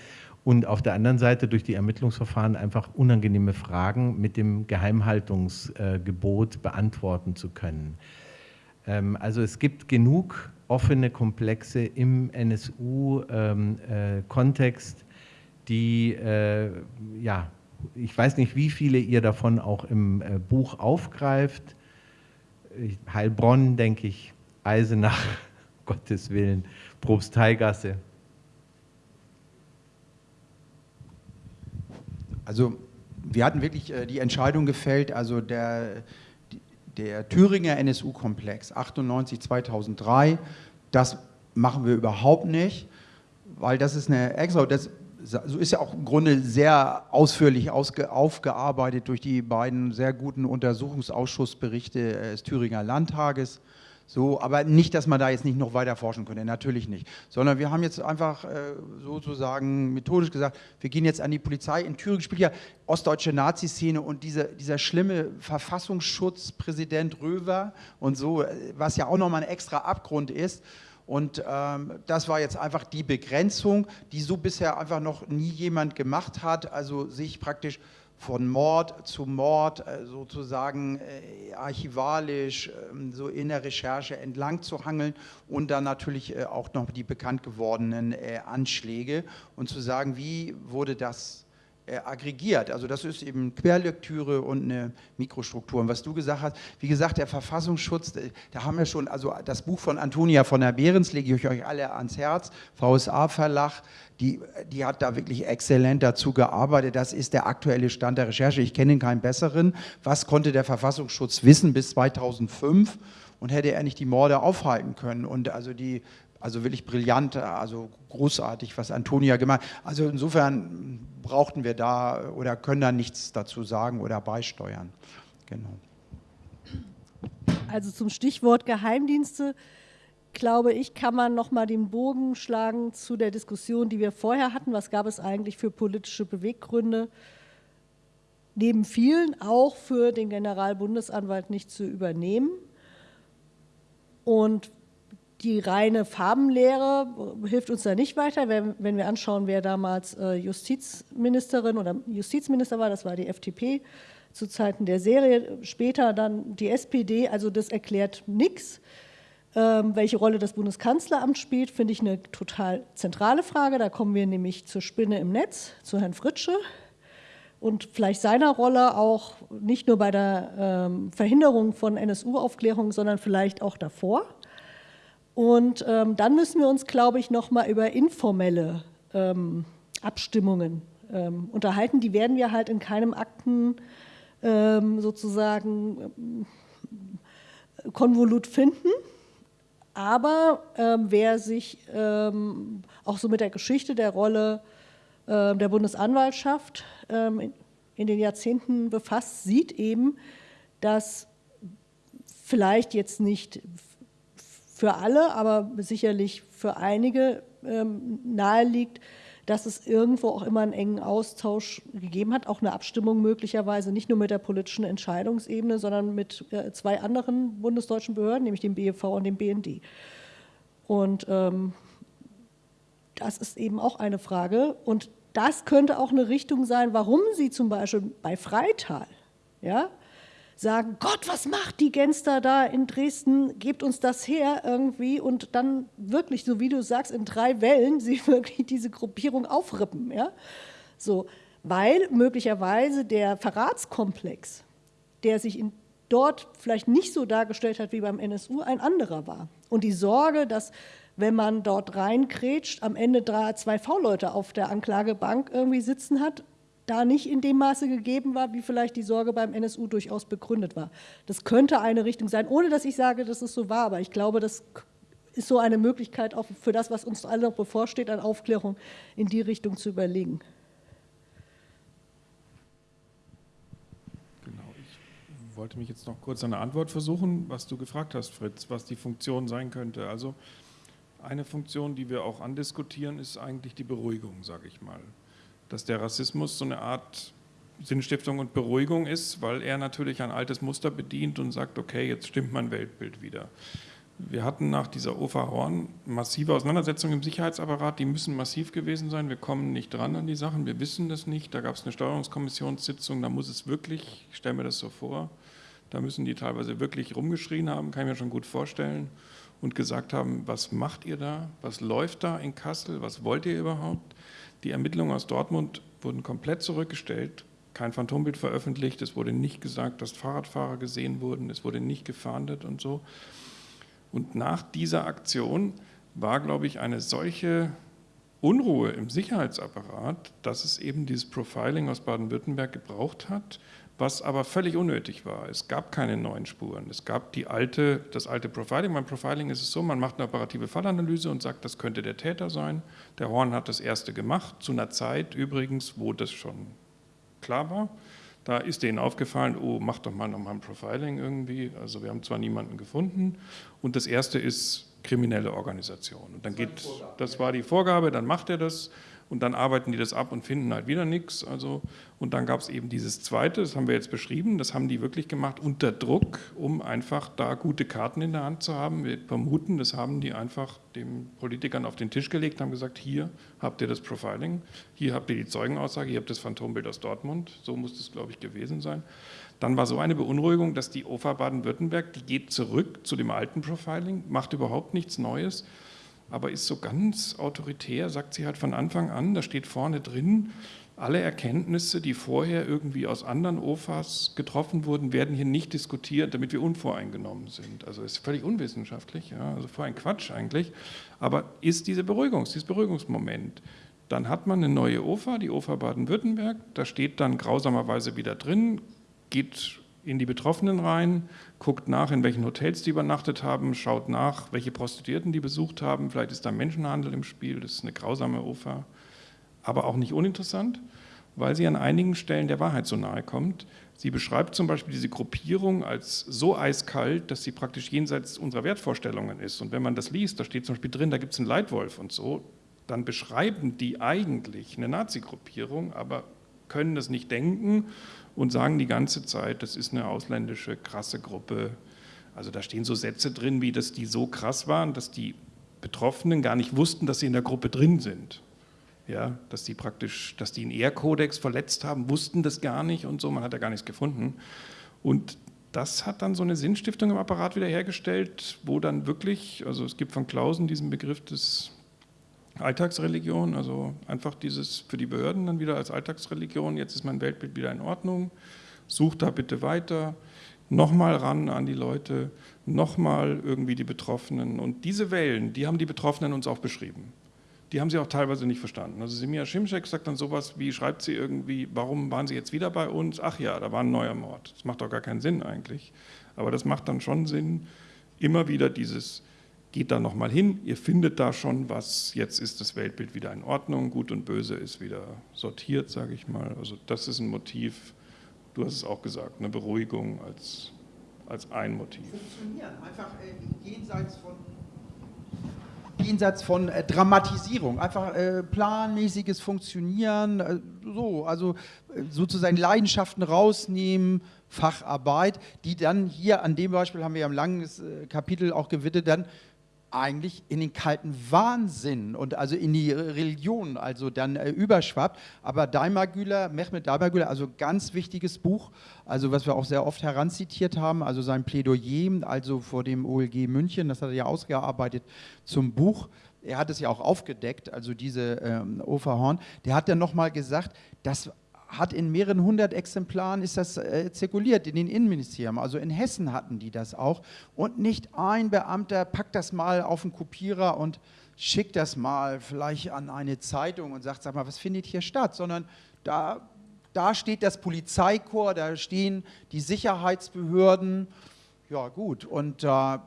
Und auf der anderen Seite durch die Ermittlungsverfahren einfach unangenehme Fragen mit dem Geheimhaltungsgebot beantworten zu können. Ähm, also es gibt genug offene Komplexe im NSU-Kontext, ähm, die, äh, ja, ich weiß nicht, wie viele ihr davon auch im äh, Buch aufgreift. Heilbronn, denke ich, Eisenach, Gottes Willen, Probstheigasse. Also wir hatten wirklich äh, die Entscheidung gefällt, also der, der Thüringer NSU-Komplex 98, 2003, das machen wir überhaupt nicht, weil das ist eine extra, das so ist ja auch im Grunde sehr ausführlich ausge, aufgearbeitet durch die beiden sehr guten Untersuchungsausschussberichte des Thüringer Landtages. So, aber nicht, dass man da jetzt nicht noch weiter forschen könnte, natürlich nicht. Sondern wir haben jetzt einfach äh, sozusagen methodisch gesagt, wir gehen jetzt an die Polizei. In Thüringen spielt ja ostdeutsche Nazi-Szene und diese, dieser schlimme Verfassungsschutzpräsident Röver und so, äh, was ja auch nochmal ein extra Abgrund ist. Und ähm, das war jetzt einfach die Begrenzung, die so bisher einfach noch nie jemand gemacht hat, also sich praktisch von Mord zu Mord äh, sozusagen äh, archivalisch ähm, so in der Recherche entlang zu hangeln und dann natürlich äh, auch noch die bekannt gewordenen Anschläge und zu sagen, wie wurde das aggregiert. Also das ist eben Querlektüre und eine Mikrostruktur. Und was du gesagt hast, wie gesagt, der Verfassungsschutz, da haben wir schon, also das Buch von Antonia von der Behrens lege ich euch alle ans Herz, VSA Verlag, die, die hat da wirklich exzellent dazu gearbeitet. Das ist der aktuelle Stand der Recherche. Ich kenne keinen besseren. Was konnte der Verfassungsschutz wissen bis 2005? Und hätte er nicht die Morde aufhalten können? Und also die, also wirklich brillant, also großartig, was Antonia gemacht hat. Also insofern brauchten wir da oder können da nichts dazu sagen oder beisteuern. Genau. Also zum Stichwort Geheimdienste glaube ich, kann man noch mal den Bogen schlagen zu der Diskussion, die wir vorher hatten. Was gab es eigentlich für politische Beweggründe? Neben vielen auch für den Generalbundesanwalt nicht zu übernehmen. Und die reine Farbenlehre hilft uns da nicht weiter, wenn, wenn wir anschauen, wer damals äh, Justizministerin oder Justizminister war, das war die FDP zu Zeiten der Serie, später dann die SPD, also das erklärt nichts. Ähm, welche Rolle das Bundeskanzleramt spielt, finde ich eine total zentrale Frage. Da kommen wir nämlich zur Spinne im Netz, zu Herrn Fritsche und vielleicht seiner Rolle auch nicht nur bei der ähm, Verhinderung von NSU-Aufklärung, sondern vielleicht auch davor. Und ähm, dann müssen wir uns, glaube ich, noch mal über informelle ähm, Abstimmungen ähm, unterhalten. Die werden wir halt in keinem Akten ähm, sozusagen Konvolut finden. Aber ähm, wer sich ähm, auch so mit der Geschichte der Rolle äh, der Bundesanwaltschaft ähm, in, in, den Jahrzehnten befasst, sieht eben, dass vielleicht jetzt nicht für alle, aber sicherlich für einige ähm, nahe liegt, dass es irgendwo auch immer einen engen Austausch gegeben hat, auch eine Abstimmung möglicherweise nicht nur mit der politischen Entscheidungsebene, sondern mit äh, zwei anderen bundesdeutschen Behörden, nämlich dem BEV und dem BND. Und ähm, das ist eben auch eine Frage. Und das könnte auch eine Richtung sein, warum Sie zum Beispiel bei Freital, ja, sagen, Gott, was macht die Genster da in Dresden, gebt uns das her irgendwie und dann wirklich, so wie du sagst, in drei Wellen sie wirklich diese Gruppierung aufrippen. Ja? So, weil möglicherweise der Verratskomplex, der sich in, dort vielleicht nicht so dargestellt hat wie beim NSU, ein anderer war. Und die Sorge, dass wenn man dort reinkrätscht, am Ende drei, zwei V-Leute auf der Anklagebank irgendwie sitzen hat, da nicht in dem Maße gegeben war, wie vielleicht die Sorge beim NSU durchaus begründet war. Das könnte eine Richtung sein, ohne dass ich sage, dass es so war, aber ich glaube, das ist so eine Möglichkeit auch für das, was uns alle noch bevorsteht, an Aufklärung in die Richtung zu überlegen. Genau, ich wollte mich jetzt noch kurz eine Antwort versuchen, was du gefragt hast, Fritz, was die Funktion sein könnte. Also eine Funktion, die wir auch andiskutieren, ist eigentlich die Beruhigung, sage ich mal. Dass der Rassismus so eine Art Sinnstiftung und Beruhigung ist, weil er natürlich ein altes Muster bedient und sagt, okay, jetzt stimmt mein Weltbild wieder. Wir hatten nach dieser OFA Horn massive Auseinandersetzungen im Sicherheitsapparat, die müssen massiv gewesen sein. Wir kommen nicht dran an die Sachen, wir wissen das nicht. Da gab es eine Steuerungskommissionssitzung, da muss es wirklich, ich stelle mir das so vor, da müssen die teilweise wirklich rumgeschrien haben, kann ich mir schon gut vorstellen, und gesagt haben, was macht ihr da, was läuft da in Kassel, was wollt ihr überhaupt? Die Ermittlungen aus Dortmund wurden komplett zurückgestellt, kein Phantombild veröffentlicht, es wurde nicht gesagt, dass Fahrradfahrer gesehen wurden, es wurde nicht gefahndet und so. Und nach dieser Aktion war, glaube ich, eine solche Unruhe im Sicherheitsapparat, dass es eben dieses Profiling aus Baden-Württemberg gebraucht hat, was aber völlig unnötig war. Es gab keine neuen Spuren. Es gab die alte, das alte Profiling. Beim Profiling ist es so, man macht eine operative Fallanalyse und sagt, das könnte der Täter sein. Der Horn hat das erste gemacht, zu einer Zeit übrigens, wo das schon klar war. Da ist denen aufgefallen, oh, mach doch mal nochmal ein Profiling irgendwie. Also wir haben zwar niemanden gefunden. Und das erste ist kriminelle Organisation. Und dann das geht, das war die Vorgabe, dann macht er das und dann arbeiten die das ab und finden halt wieder nichts. Also, und dann gab es eben dieses zweite, das haben wir jetzt beschrieben, das haben die wirklich gemacht unter Druck, um einfach da gute Karten in der Hand zu haben. Wir vermuten, das haben die einfach den Politikern auf den Tisch gelegt, haben gesagt, hier habt ihr das Profiling, hier habt ihr die Zeugenaussage, hier habt ihr das Phantombild aus Dortmund, so muss das, glaube ich, gewesen sein. Dann war so eine Beunruhigung, dass die OFA Baden-Württemberg, die geht zurück zu dem alten Profiling, macht überhaupt nichts Neues, aber ist so ganz autoritär, sagt sie halt von Anfang an, da steht vorne drin, alle Erkenntnisse, die vorher irgendwie aus anderen OFAs getroffen wurden, werden hier nicht diskutiert, damit wir unvoreingenommen sind. Also ist völlig unwissenschaftlich, ja, also vor ein Quatsch eigentlich. Aber ist diese Beruhigungs, dieses Beruhigungsmoment. Dann hat man eine neue OFA, die OFA Baden-Württemberg, da steht dann grausamerweise wieder drin, geht in die Betroffenen rein, guckt nach, in welchen Hotels die übernachtet haben, schaut nach, welche Prostituierten die besucht haben, vielleicht ist da Menschenhandel im Spiel, das ist eine grausame OFA, aber auch nicht uninteressant, weil sie an einigen Stellen der Wahrheit so nahe kommt. Sie beschreibt zum Beispiel diese Gruppierung als so eiskalt, dass sie praktisch jenseits unserer Wertvorstellungen ist. Und wenn man das liest, da steht zum Beispiel drin, da gibt es einen Leitwolf und so, dann beschreiben die eigentlich eine Nazi-Gruppierung, aber können das nicht denken und sagen die ganze Zeit, das ist eine ausländische, krasse Gruppe. Also da stehen so Sätze drin, wie dass die so krass waren, dass die Betroffenen gar nicht wussten, dass sie in der Gruppe drin sind. Ja, dass die praktisch, dass die einen Ehrkodex verletzt haben, wussten das gar nicht und so, man hat ja gar nichts gefunden. Und das hat dann so eine Sinnstiftung im Apparat wiederhergestellt, wo dann wirklich, also es gibt von Klausen diesen Begriff des Alltagsreligion, also einfach dieses für die Behörden dann wieder als Alltagsreligion, jetzt ist mein Weltbild wieder in Ordnung, sucht da bitte weiter, nochmal ran an die Leute, nochmal irgendwie die Betroffenen. Und diese Wellen, die haben die Betroffenen uns auch beschrieben. Die haben sie auch teilweise nicht verstanden. Also Semir Schimschek sagt dann sowas wie, schreibt sie irgendwie, warum waren sie jetzt wieder bei uns? Ach ja, da war ein neuer Mord. Das macht doch gar keinen Sinn eigentlich. Aber das macht dann schon Sinn, immer wieder dieses geht da nochmal hin, ihr findet da schon was, jetzt ist das Weltbild wieder in Ordnung, gut und böse ist wieder sortiert, sage ich mal. Also das ist ein Motiv, du hast es auch gesagt, eine Beruhigung als, als ein Motiv. Funktionieren, einfach äh, jenseits von jenseits von äh, Dramatisierung, einfach äh, planmäßiges Funktionieren, äh, so, also äh, sozusagen Leidenschaften rausnehmen, Facharbeit, die dann hier an dem Beispiel haben wir ja ein langes äh, Kapitel auch gewidmet, dann eigentlich in den kalten Wahnsinn und also in die Religion also dann äh, überschwappt. Aber Daimagüler, Mehmet Daimagüler, also ganz wichtiges Buch, also was wir auch sehr oft heranzitiert haben, also sein Plädoyer, also vor dem OLG München, das hat er ja ausgearbeitet zum Buch. Er hat es ja auch aufgedeckt, also diese ähm, Oferhorn. Der hat dann nochmal gesagt, dass hat in mehreren hundert Exemplaren ist das äh, zirkuliert in den Innenministerien. Also in Hessen hatten die das auch. Und nicht ein Beamter packt das mal auf den Kopierer und schickt das mal vielleicht an eine Zeitung und sagt, sag mal, was findet hier statt? Sondern da, da steht das Polizeikorps, da stehen die Sicherheitsbehörden. Ja gut, und, äh,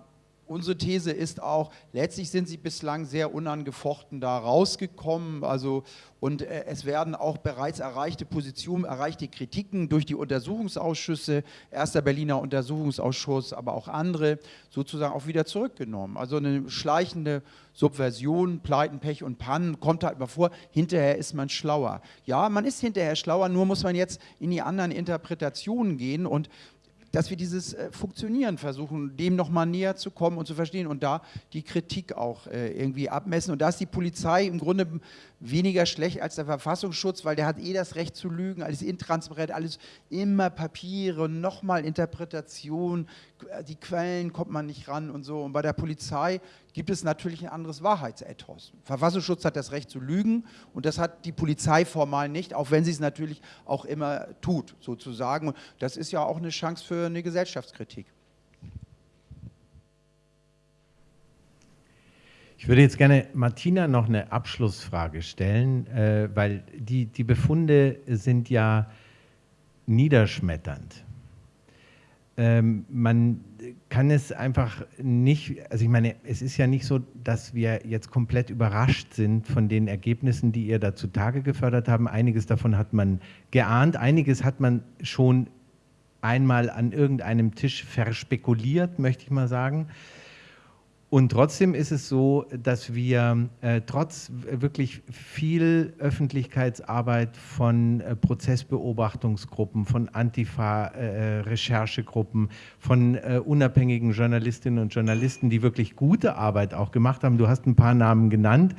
unsere These ist auch, letztlich sind sie bislang sehr unangefochten da rausgekommen. Also, und äh, es werden auch bereits erreichte Positionen, erreichte Kritiken durch die Untersuchungsausschüsse, erster Berliner Untersuchungsausschuss, aber auch andere, sozusagen auch wieder zurückgenommen. Also eine schleichende Subversion, Pleiten, Pech und Pannen kommt halt mal vor. Hinterher ist man schlauer. Ja, man ist hinterher schlauer, nur muss man jetzt in die anderen Interpretationen gehen und dass wir dieses äh, Funktionieren versuchen, dem nochmal näher zu kommen und zu verstehen und da die Kritik auch äh, irgendwie abmessen. Und da ist die Polizei im Grunde weniger schlecht als der Verfassungsschutz, weil der hat eh das Recht zu lügen, alles intransparent, alles immer Papiere, nochmal Interpretation, die Quellen kommt man nicht ran und so. Und bei der Polizei gibt es natürlich ein anderes Wahrheitsethos. Verfassungsschutz hat das Recht zu lügen und das hat die Polizei formal nicht, auch wenn sie es natürlich auch immer tut, sozusagen. Und das ist ja auch eine Chance für eine Gesellschaftskritik. Ich würde jetzt gerne Martina noch eine Abschlussfrage stellen, äh, weil die, die Befunde sind ja niederschmetternd. Ähm, man kann es einfach nicht, also ich meine, es ist ja nicht so, dass wir jetzt komplett überrascht sind von den Ergebnissen, die ihr da zutage gefördert haben. Einiges davon hat man geahnt, einiges hat man schon einmal an irgendeinem Tisch verspekuliert, möchte ich mal sagen. Und trotzdem ist es so, dass wir äh, trotz wirklich viel Öffentlichkeitsarbeit von äh, Prozessbeobachtungsgruppen, von Antifa-Recherchegruppen, äh, von äh, unabhängigen Journalistinnen und Journalisten, die wirklich gute Arbeit auch gemacht haben, du hast ein paar Namen genannt,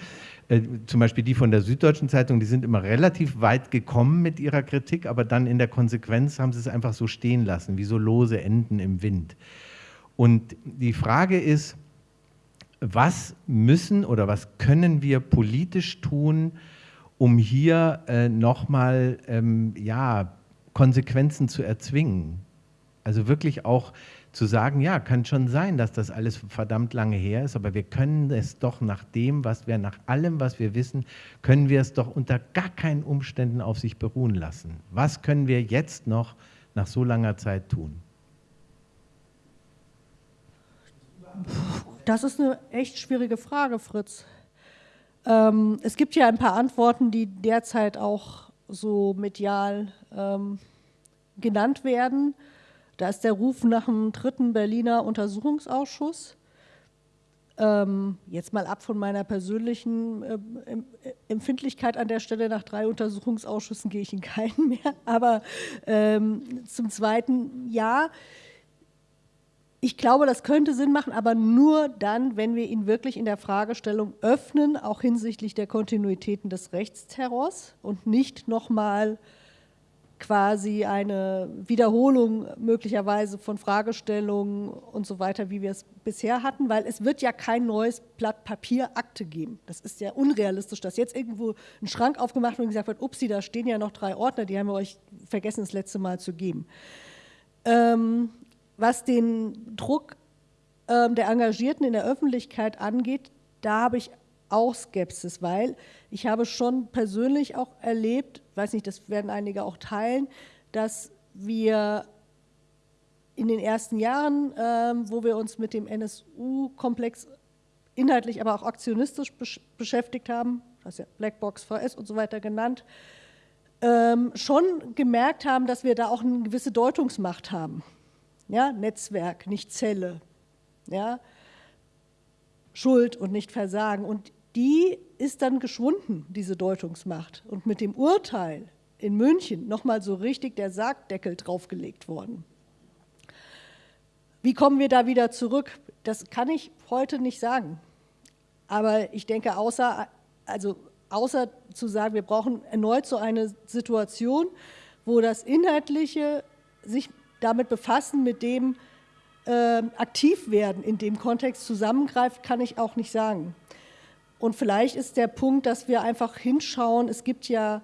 äh, zum Beispiel die von der Süddeutschen Zeitung, die sind immer relativ weit gekommen mit ihrer Kritik, aber dann in der Konsequenz haben sie es einfach so stehen lassen, wie so lose Enden im Wind. Und die Frage ist, was müssen oder was können wir politisch tun, um hier äh, nochmal ähm, ja, Konsequenzen zu erzwingen? Also wirklich auch zu sagen, ja, kann schon sein, dass das alles verdammt lange her ist, aber wir können es doch nach dem, was wir, nach allem, was wir wissen, können wir es doch unter gar keinen Umständen auf sich beruhen lassen. Was können wir jetzt noch nach so langer Zeit tun? Das ist eine echt schwierige Frage, Fritz. Ähm, es gibt ja ein paar Antworten, die derzeit auch so medial ähm, genannt werden. Da ist der Ruf nach einem dritten Berliner Untersuchungsausschuss. Ähm, jetzt mal ab von meiner persönlichen äh, Empfindlichkeit an der Stelle, nach drei Untersuchungsausschüssen gehe ich in keinen mehr. Aber ähm, zum Zweiten, ja, ich glaube, das könnte Sinn machen, aber nur dann, wenn wir ihn wirklich in der Fragestellung öffnen, auch hinsichtlich der Kontinuitäten des Rechtsterrors und nicht nochmal quasi eine Wiederholung möglicherweise von Fragestellungen und so weiter, wie wir es bisher hatten, weil es wird ja kein neues Blatt Papier Akte geben. Das ist ja unrealistisch, dass jetzt irgendwo ein Schrank aufgemacht wird und gesagt wird, upsi, da stehen ja noch drei Ordner, die haben wir euch vergessen, das letzte Mal zu geben. Ähm, was den Druck ähm, der Engagierten in der Öffentlichkeit angeht, da habe ich auch Skepsis, weil ich habe schon persönlich auch erlebt, weiß nicht, das werden einige auch teilen, dass wir in den ersten Jahren, ähm, wo wir uns mit dem NSU-Komplex inhaltlich, aber auch aktionistisch besch beschäftigt haben, das ist ja Blackbox, VS und so weiter genannt, ähm, schon gemerkt haben, dass wir da auch eine gewisse Deutungsmacht haben ja, Netzwerk, nicht Zelle, ja, Schuld und nicht Versagen. Und die ist dann geschwunden, diese Deutungsmacht. Und mit dem Urteil in München nochmal so richtig der Sargdeckel draufgelegt worden. Wie kommen wir da wieder zurück? Das kann ich heute nicht sagen. Aber ich denke, außer, also außer zu sagen, wir brauchen erneut so eine Situation, wo das Inhaltliche sich damit befassen, mit dem äh, aktiv werden in dem Kontext zusammengreift, kann ich auch nicht sagen. Und vielleicht ist der Punkt, dass wir einfach hinschauen, es gibt ja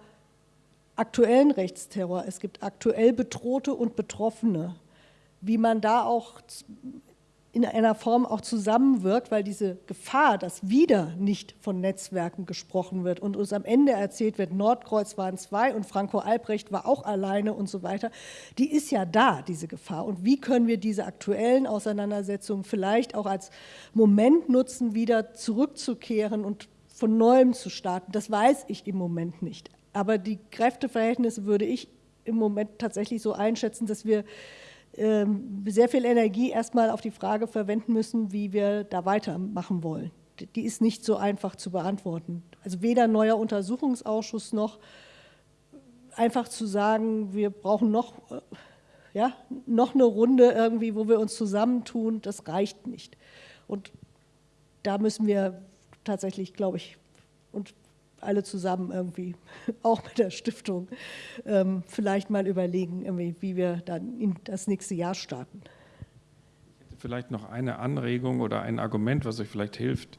aktuellen Rechtsterror, es gibt aktuell Bedrohte und Betroffene. Wie man da auch in einer Form auch zusammenwirkt, weil diese Gefahr, dass wieder nicht von Netzwerken gesprochen wird und uns am Ende erzählt wird, Nordkreuz waren zwei und Franco Albrecht war auch alleine und so weiter, die ist ja da, diese Gefahr. Und wie können wir diese aktuellen Auseinandersetzungen vielleicht auch als Moment nutzen, wieder zurückzukehren und von neuem zu starten? Das weiß ich im Moment nicht. Aber die Kräfteverhältnisse würde ich im Moment tatsächlich so einschätzen, dass wir sehr viel Energie erstmal auf die Frage verwenden müssen, wie wir da weitermachen wollen. Die ist nicht so einfach zu beantworten. Also weder neuer Untersuchungsausschuss noch einfach zu sagen, wir brauchen noch, äh, ja, noch eine Runde irgendwie, wo wir uns zusammentun, das reicht nicht. Und da müssen wir tatsächlich, glaube ich, alle zusammen irgendwie, auch mit der Stiftung, ähm, vielleicht mal überlegen, wie wir dann in das nächste Jahr starten. Vielleicht noch eine Anregung oder ein Argument, was euch vielleicht hilft.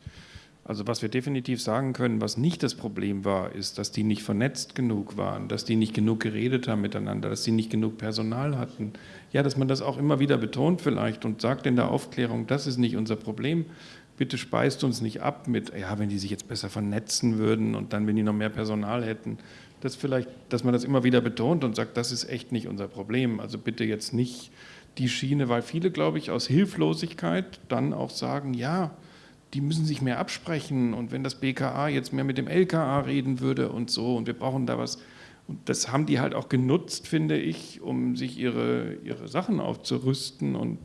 Also was wir definitiv sagen können, was nicht das Problem war, ist, dass die nicht vernetzt genug waren, dass die nicht genug geredet haben miteinander, dass sie nicht genug Personal hatten. Ja, dass man das auch immer wieder betont vielleicht und sagt in der Aufklärung, das ist nicht unser Problem bitte speist uns nicht ab mit, ja, wenn die sich jetzt besser vernetzen würden und dann, wenn die noch mehr Personal hätten, das vielleicht, dass man das immer wieder betont und sagt, das ist echt nicht unser Problem. Also bitte jetzt nicht die Schiene, weil viele, glaube ich, aus Hilflosigkeit dann auch sagen, ja, die müssen sich mehr absprechen und wenn das BKA jetzt mehr mit dem LKA reden würde und so und wir brauchen da was. Und das haben die halt auch genutzt, finde ich, um sich ihre, ihre Sachen aufzurüsten und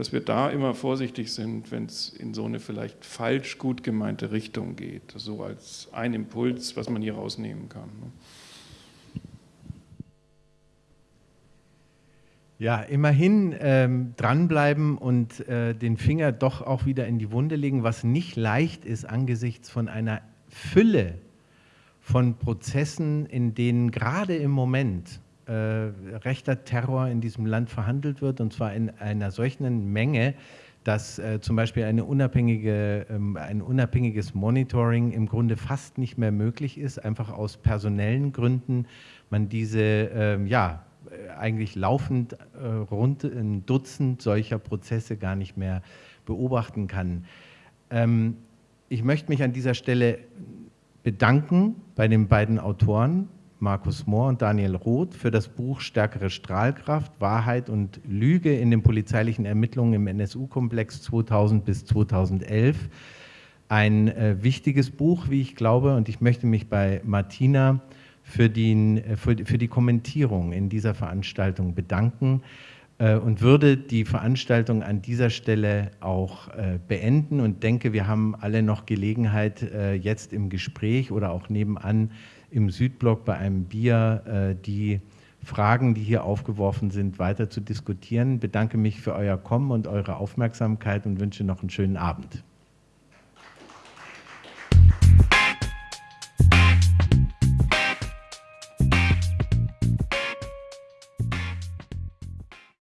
dass wir da immer vorsichtig sind, wenn es in so eine vielleicht falsch gut gemeinte Richtung geht. So als ein Impuls, was man hier rausnehmen kann. Ne? Ja, immerhin ähm, dranbleiben und äh, den Finger doch auch wieder in die Wunde legen, was nicht leicht ist angesichts von einer Fülle von Prozessen, in denen gerade im Moment rechter Terror in diesem Land verhandelt wird, und zwar in einer solchen Menge, dass äh, zum Beispiel unabhängige, ähm, ein unabhängiges Monitoring im Grunde fast nicht mehr möglich ist, einfach aus personellen Gründen. Man diese, ähm, ja, eigentlich laufend äh, rund ein Dutzend solcher Prozesse gar nicht mehr beobachten kann. Ähm, ich möchte mich an dieser Stelle bedanken bei den beiden Autoren, Markus Mohr und Daniel Roth für das Buch Stärkere Strahlkraft, Wahrheit und Lüge in den polizeilichen Ermittlungen im NSU-Komplex 2000 bis 2011. Ein äh, wichtiges Buch, wie ich glaube, und ich möchte mich bei Martina für, den, äh, für, für die Kommentierung in dieser Veranstaltung bedanken äh, und würde die Veranstaltung an dieser Stelle auch äh, beenden und denke, wir haben alle noch Gelegenheit, äh, jetzt im Gespräch oder auch nebenan im Südblock bei einem Bier äh, die Fragen, die hier aufgeworfen sind, weiter zu diskutieren. Bedanke mich für euer Kommen und eure Aufmerksamkeit und wünsche noch einen schönen Abend.